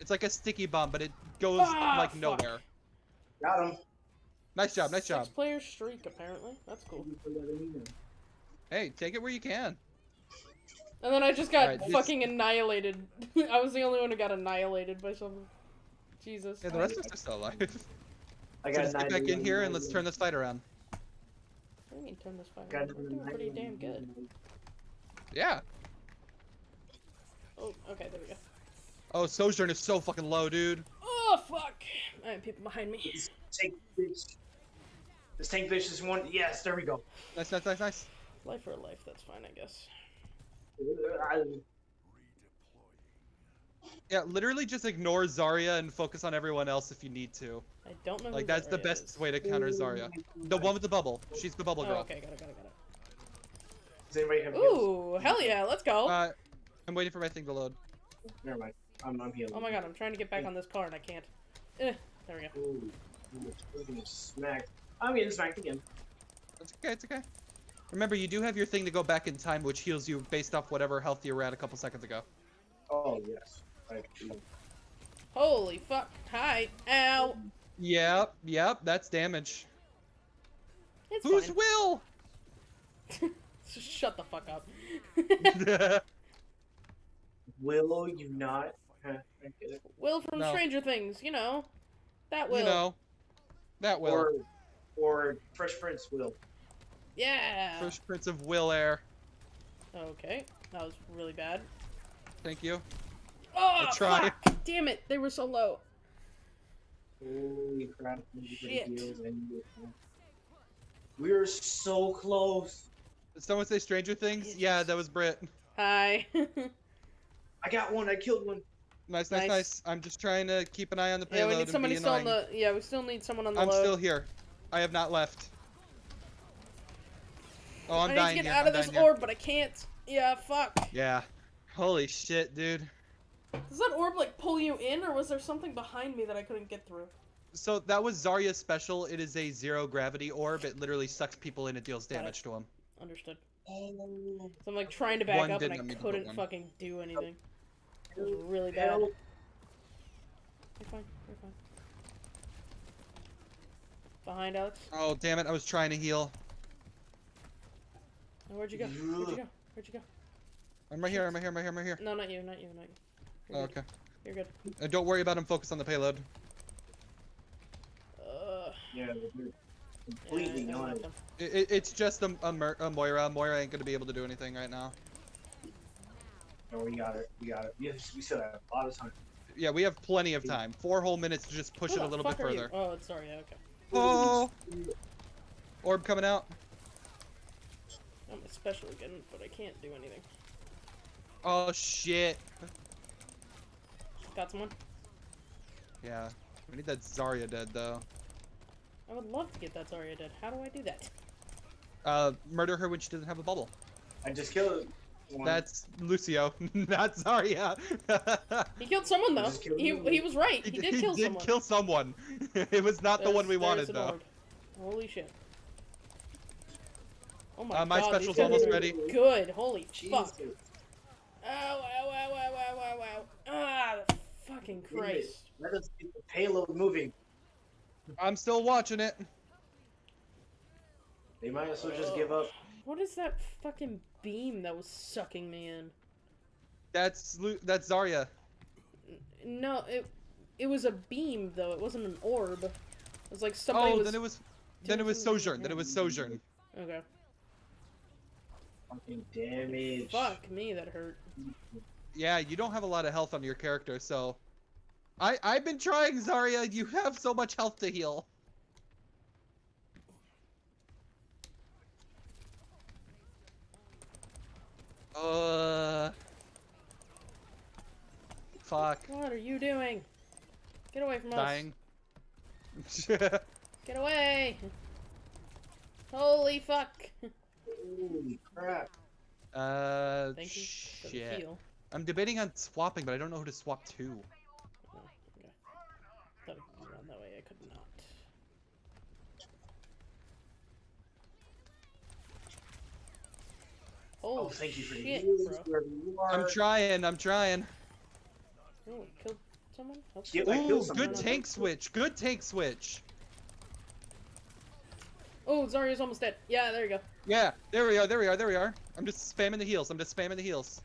It's like a sticky bomb, but it goes Ah, like fuck. nowhere. Got him. Nice job, nice job. Six job. player streak apparently. That's cool. Thank you for letting me know. Hey, take it where you can. And then I just got Alright, this- fucking annihilated. I was the only one who got annihilated by someone. Jesus. Yeah, the rest of us are still alive. I so got just get back in here and let's turn this fight around. What do you mean turn this fight Got on? We're doing pretty damn good. Yeah. Oh, okay, there we go. Oh, Sojourn is so fucking low, dude. Oh fuck! I have people behind me. Tank bitch. This tank bitch is one. Yes, there we go. Nice, nice, nice, nice. Life for life, that's fine, I guess. Yeah, literally just ignore Zarya and focus on everyone else if you need to. I don't know. Like who that's the best is. way to counter Zarya. The one with the bubble. She's the bubble Oh, girl. okay, got it, got it, got it. Does anybody have heals? Ooh, hell yeah, let's go! Uh, I'm waiting for my thing to load. Never mind. I'm, I'm healing. oh my god, I'm trying to get back on this car and I can't. Eh, there we go. Ooh, ooh, we're getting smacked. Oh, I'm getting smacked again. It's okay, it's okay. Remember, you do have your thing to go back in time, which heals you based off whatever health you were at a couple seconds ago. Oh yes. I, Holy fuck. Hi. Ow. Yep, yep, that's damage. It's Who's fine. Will? Just Shut the fuck up. will you not? Huh, I get it. Will from No. Stranger Things, you know. That Will. you know, that Will. Or, or Fresh Prince will. Yeah. Fresh Prince of Will Air. Okay. That was really bad. Thank you. Oh, I try. fuck! Damn it, they were so low. Holy crap! Shit. heals and you- We're so close. Did someone say Stranger Things? Yes. Yeah, that was Brit. Hi. I got one. I killed one. Nice, nice, Nice. nice. I'm just trying to keep an eye on the yeah, we need somebody still on the. Yeah, we still need someone on the I'm load. still here. I have not left. Oh, I'm I need to get here. out I'm of this dying here. orb, but I can't. Yeah, fuck. Yeah. Holy shit, dude. Does that orb like pull you in, or was there something behind me that I couldn't get through? So that was Zarya's special. It is a zero gravity orb. It literally sucks people in and deals Got it. damage to them. Understood. So I'm like trying to back One up and I let me put couldn't fucking do anything. It was really bad. Help. You're fine. You're fine. Behind Alex. Oh damn it! I was trying to heal. Oh, where'd you go? Where'd you go? Where'd you go? I'm right here. I'm right here. I'm right here. I'm right here. No, not you. Not you. Not you. You're Oh, good. okay. You're good. Uh, don't worry about him. Focus on the payload. Uh, Yeah, you're yeah, completely I- I not. It, it, it's just a, a, Mer- a Moira. Moira ain't gonna be able to do anything right now. No, we got it. We got it. We, we still have a lot of time. Yeah, we have plenty of time. Four whole minutes to just push Who it a little bit fuck are you? further. Oh, sorry. yeah, Okay. Oh! Orb coming out. I'm a special again, but I can't do anything. Oh shit. Got someone? Yeah. We need that Zarya dead though. I would love to get that Zarya dead. How do I do that? Uh, murder her when she doesn't have a bubble. I just killed one. That's Lucio, not Zarya. He killed someone though. just killed He, he was right. He, did kill someone. did kill someone. it was not the one we wanted an though. orb. Holy shit. Oh my Uh, my god, special's almost ready. Good. Holy Jesus. fuck. Ow, ow, ow, ow, ow, ow, ow. Ah, the fucking Wait a minute. Christ. Let us get the payload moving. I'm still watching it. They might as well just give up. What is that fucking beam that was sucking me in? That's Lu- that's Zarya. No, it it was a beam though. It wasn't an orb. It was like somebody oh, was. then it was then it was doing Sojourn. Then it was Sojourn. Okay. Fucking damage. Fuck me, that hurt. Yeah, you don't have a lot of health on your character, so I I've been trying Zarya. You have so much health to heal. Uh. Fuck. What are you doing? Get away from us. Dying. Get away! Holy fuck! Holy crap. uh. Thank you for the Shit. heal. I'm debating on swapping, but I don't know who to swap to. Oh, okay. Thought it was around that way. I could not. Oh, thank you for the shit, heals, bro. you I'm trying. I'm trying. Oh, killed someone? Help Yeah, someone? I Ooh, killed someone. good tank switch. Good tank switch. Oh, Zarya's almost dead. Yeah, there you go. Yeah, there we are, there we are, there we are. I'm just spamming the heals. I'm just spamming the heals.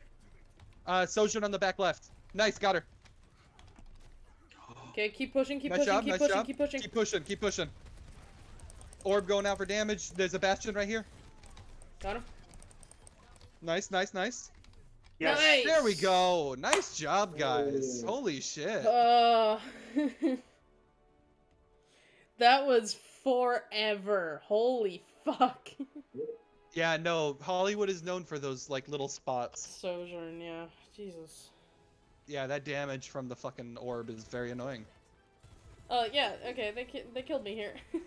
Uh, Sojourn on the back left. Nice, got her. Okay, keep pushing, keep nice pushing, job, keep nice pushing, job. keep pushing. Keep pushing, keep pushing. Orb going out for damage. There's a Bastion right here. Got him. Nice, nice, nice. Yes. Nice. There we go. Nice job, guys. Oh. Holy shit. Uh, that was forever. Holy fuck. Yeah, no, Hollywood is known for those, like, little spots. Sojourn, yeah. Jesus. Yeah, that damage from the fucking orb is very annoying. Uh, yeah, okay, they, ki- they killed me here.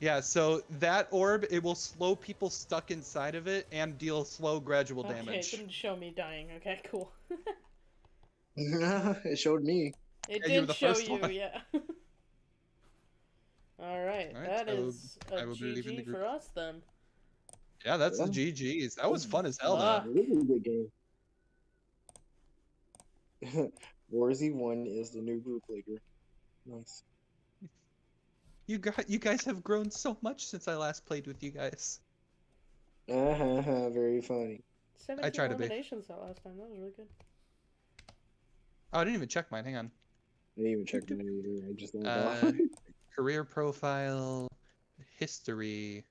Yeah, so that orb, it will slow people stuck inside of it and deal slow gradual damage. okay, it damage. didn't show me dying. Okay, cool. it showed me. It Yeah, did the show first you, one. yeah. Alright, Alright, that I will- is I a will be leaving the GG for us then. Yeah, that's Yeah. the GG's. That was fun as hell, Fuck. though. Really good game. Warzy one is the new group leader. Nice. You got, you guys have grown so much since I last played with you guys. Uh huh. Very funny. 17 try to be. eliminations that last time. That was really good. Oh, I didn't even check mine. Hang on. I didn't even check mine either. I just Uh, career profile, history,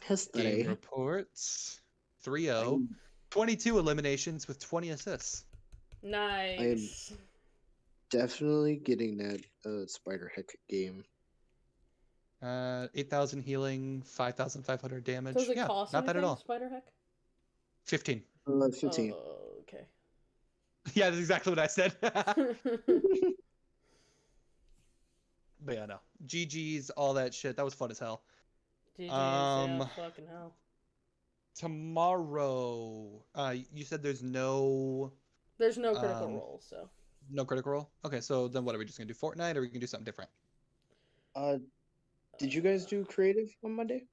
game history. reports, 3-0, 22 eliminations with 20 assists. Nice. Definitely getting that uh, Spider Heck game. Uh, 8,000 healing, 5,500 damage. Does it yeah, cost not bad at all. Spider Heck? 15. Uh, 15. Oh, okay. Yeah, that's exactly what I said. but yeah, no. GG's, all that shit. That was fun as hell. GG's, Um, yeah, fucking hell. tomorrow. Uh, you said there's no There's no critical Um, role, so no Critical Role. Okay, so then what are we just gonna do? Fortnite, or we can do something different? Uh, did you guys do creative on Monday?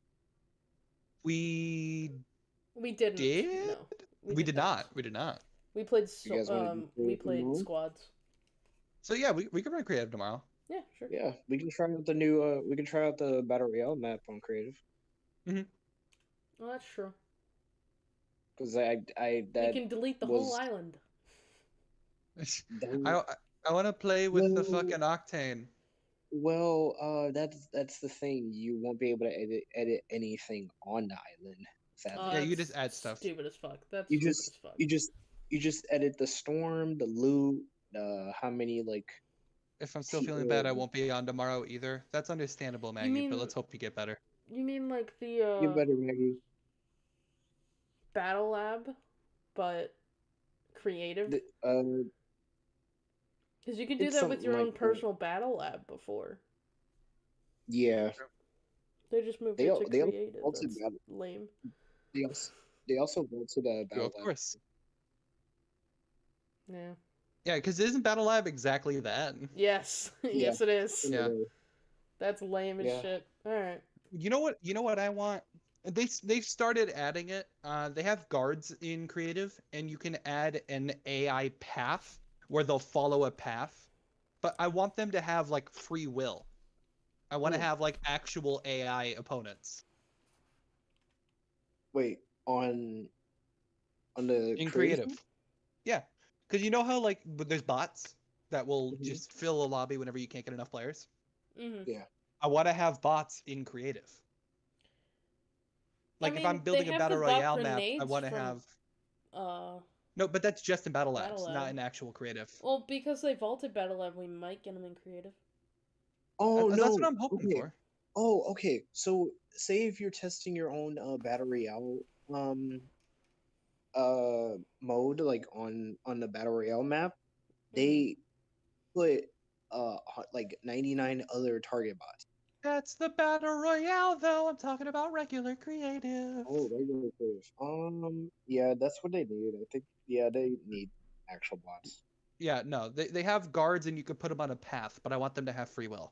We we didn't. did. No, We, did not. We did not. We played. So, guys wanna do um, we creative played tomorrow? squads. So yeah, we, we can run creative tomorrow. Yeah, sure. Yeah, we can try out the new. Uh, we can try out the battle royale map on creative Mhm. Well, that's true. because I I that we can delete the was- whole island. I I want to play with the fucking octane. Well, uh, that's that's the thing. You won't be able to edit edit anything on the island. Sadly, Uh, Yeah, you just add stuff. Stupid as fuck. That's You just- as fuck. you just you just edit the storm, the loot, uh, how many like If I'm still feeling bad, I won't be on tomorrow either. That's understandable, Maggie. mean- But let's hope you get better. You mean like the uh, you better Maggie. battle lab, but creative? The, uh, Because you could do it's that with your something own like that. personal battle lab before. yeah, They just moved They it to they creative. also That's lame. they also they also went to the Yeah, battle of lab. course. Yeah. Yeah, because isn't Battle Lab exactly that? Yes. yes, it is. Yeah. That's lame as Yeah. shit. All right. You know what? You know what I want. They they've started adding it. Uh, they have guards in creative, and you can add an AI path where they'll follow a path. But I want them to have like free will. I want to have like actual AI opponents Wait on on the in creative? creative. Yeah, because you know how like but there's bots that will Mhm. just fill a lobby whenever you can't get enough players. Mm-hmm. Yeah. I want to have bots in creative. I Like if I'm building a battle royale map, I want to from- have Uh, no, but that's just in battle labs, Battle not in actual creative. well, because they vaulted battle lab, we might get them in creative. Oh That- no, that's what I'm hoping okay. for. Oh, okay. So say if you're testing your own uh, battle royale um uh mode like on on the battle royale map, they put uh like 99 other target bots. That's the battle royale, though. I'm talking about regular creative. Oh, regular players. Um, yeah, that's what they need. I think. Yeah, they need actual bots. Yeah, no, they they have guards and you can put them on a path, but I want them to have free will.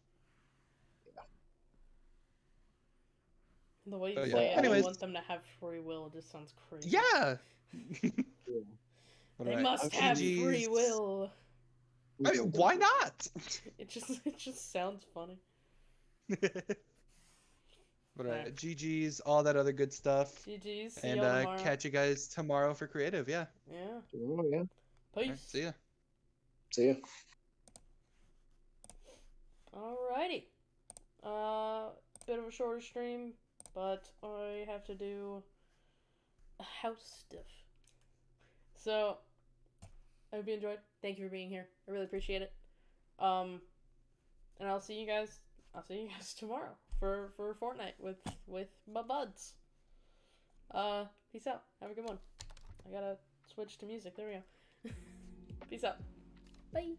The way you Oh, yeah. say it, Anyways. I want them to have free will. It just sounds crazy. Yeah. Yeah. They right, must Okay. have free will. I mean, why not? It just it just sounds funny. All right, GG's, all that other good stuff, GG's. And y'all uh, tomorrow. catch you guys tomorrow for creative. Yeah. Yeah. Oh yeah. Peace. All right, see ya. See ya. Alrighty. Uh, bit of a shorter stream, but I have to do a house stuff. So, I hope you enjoyed. Thank you for being here. I really appreciate it. Um, and I'll see you guys. I'll see you guys tomorrow for for Fortnite with with my buds. Uh, peace out. Have a good one. I gotta switch to music. There we go. peace out. Bye.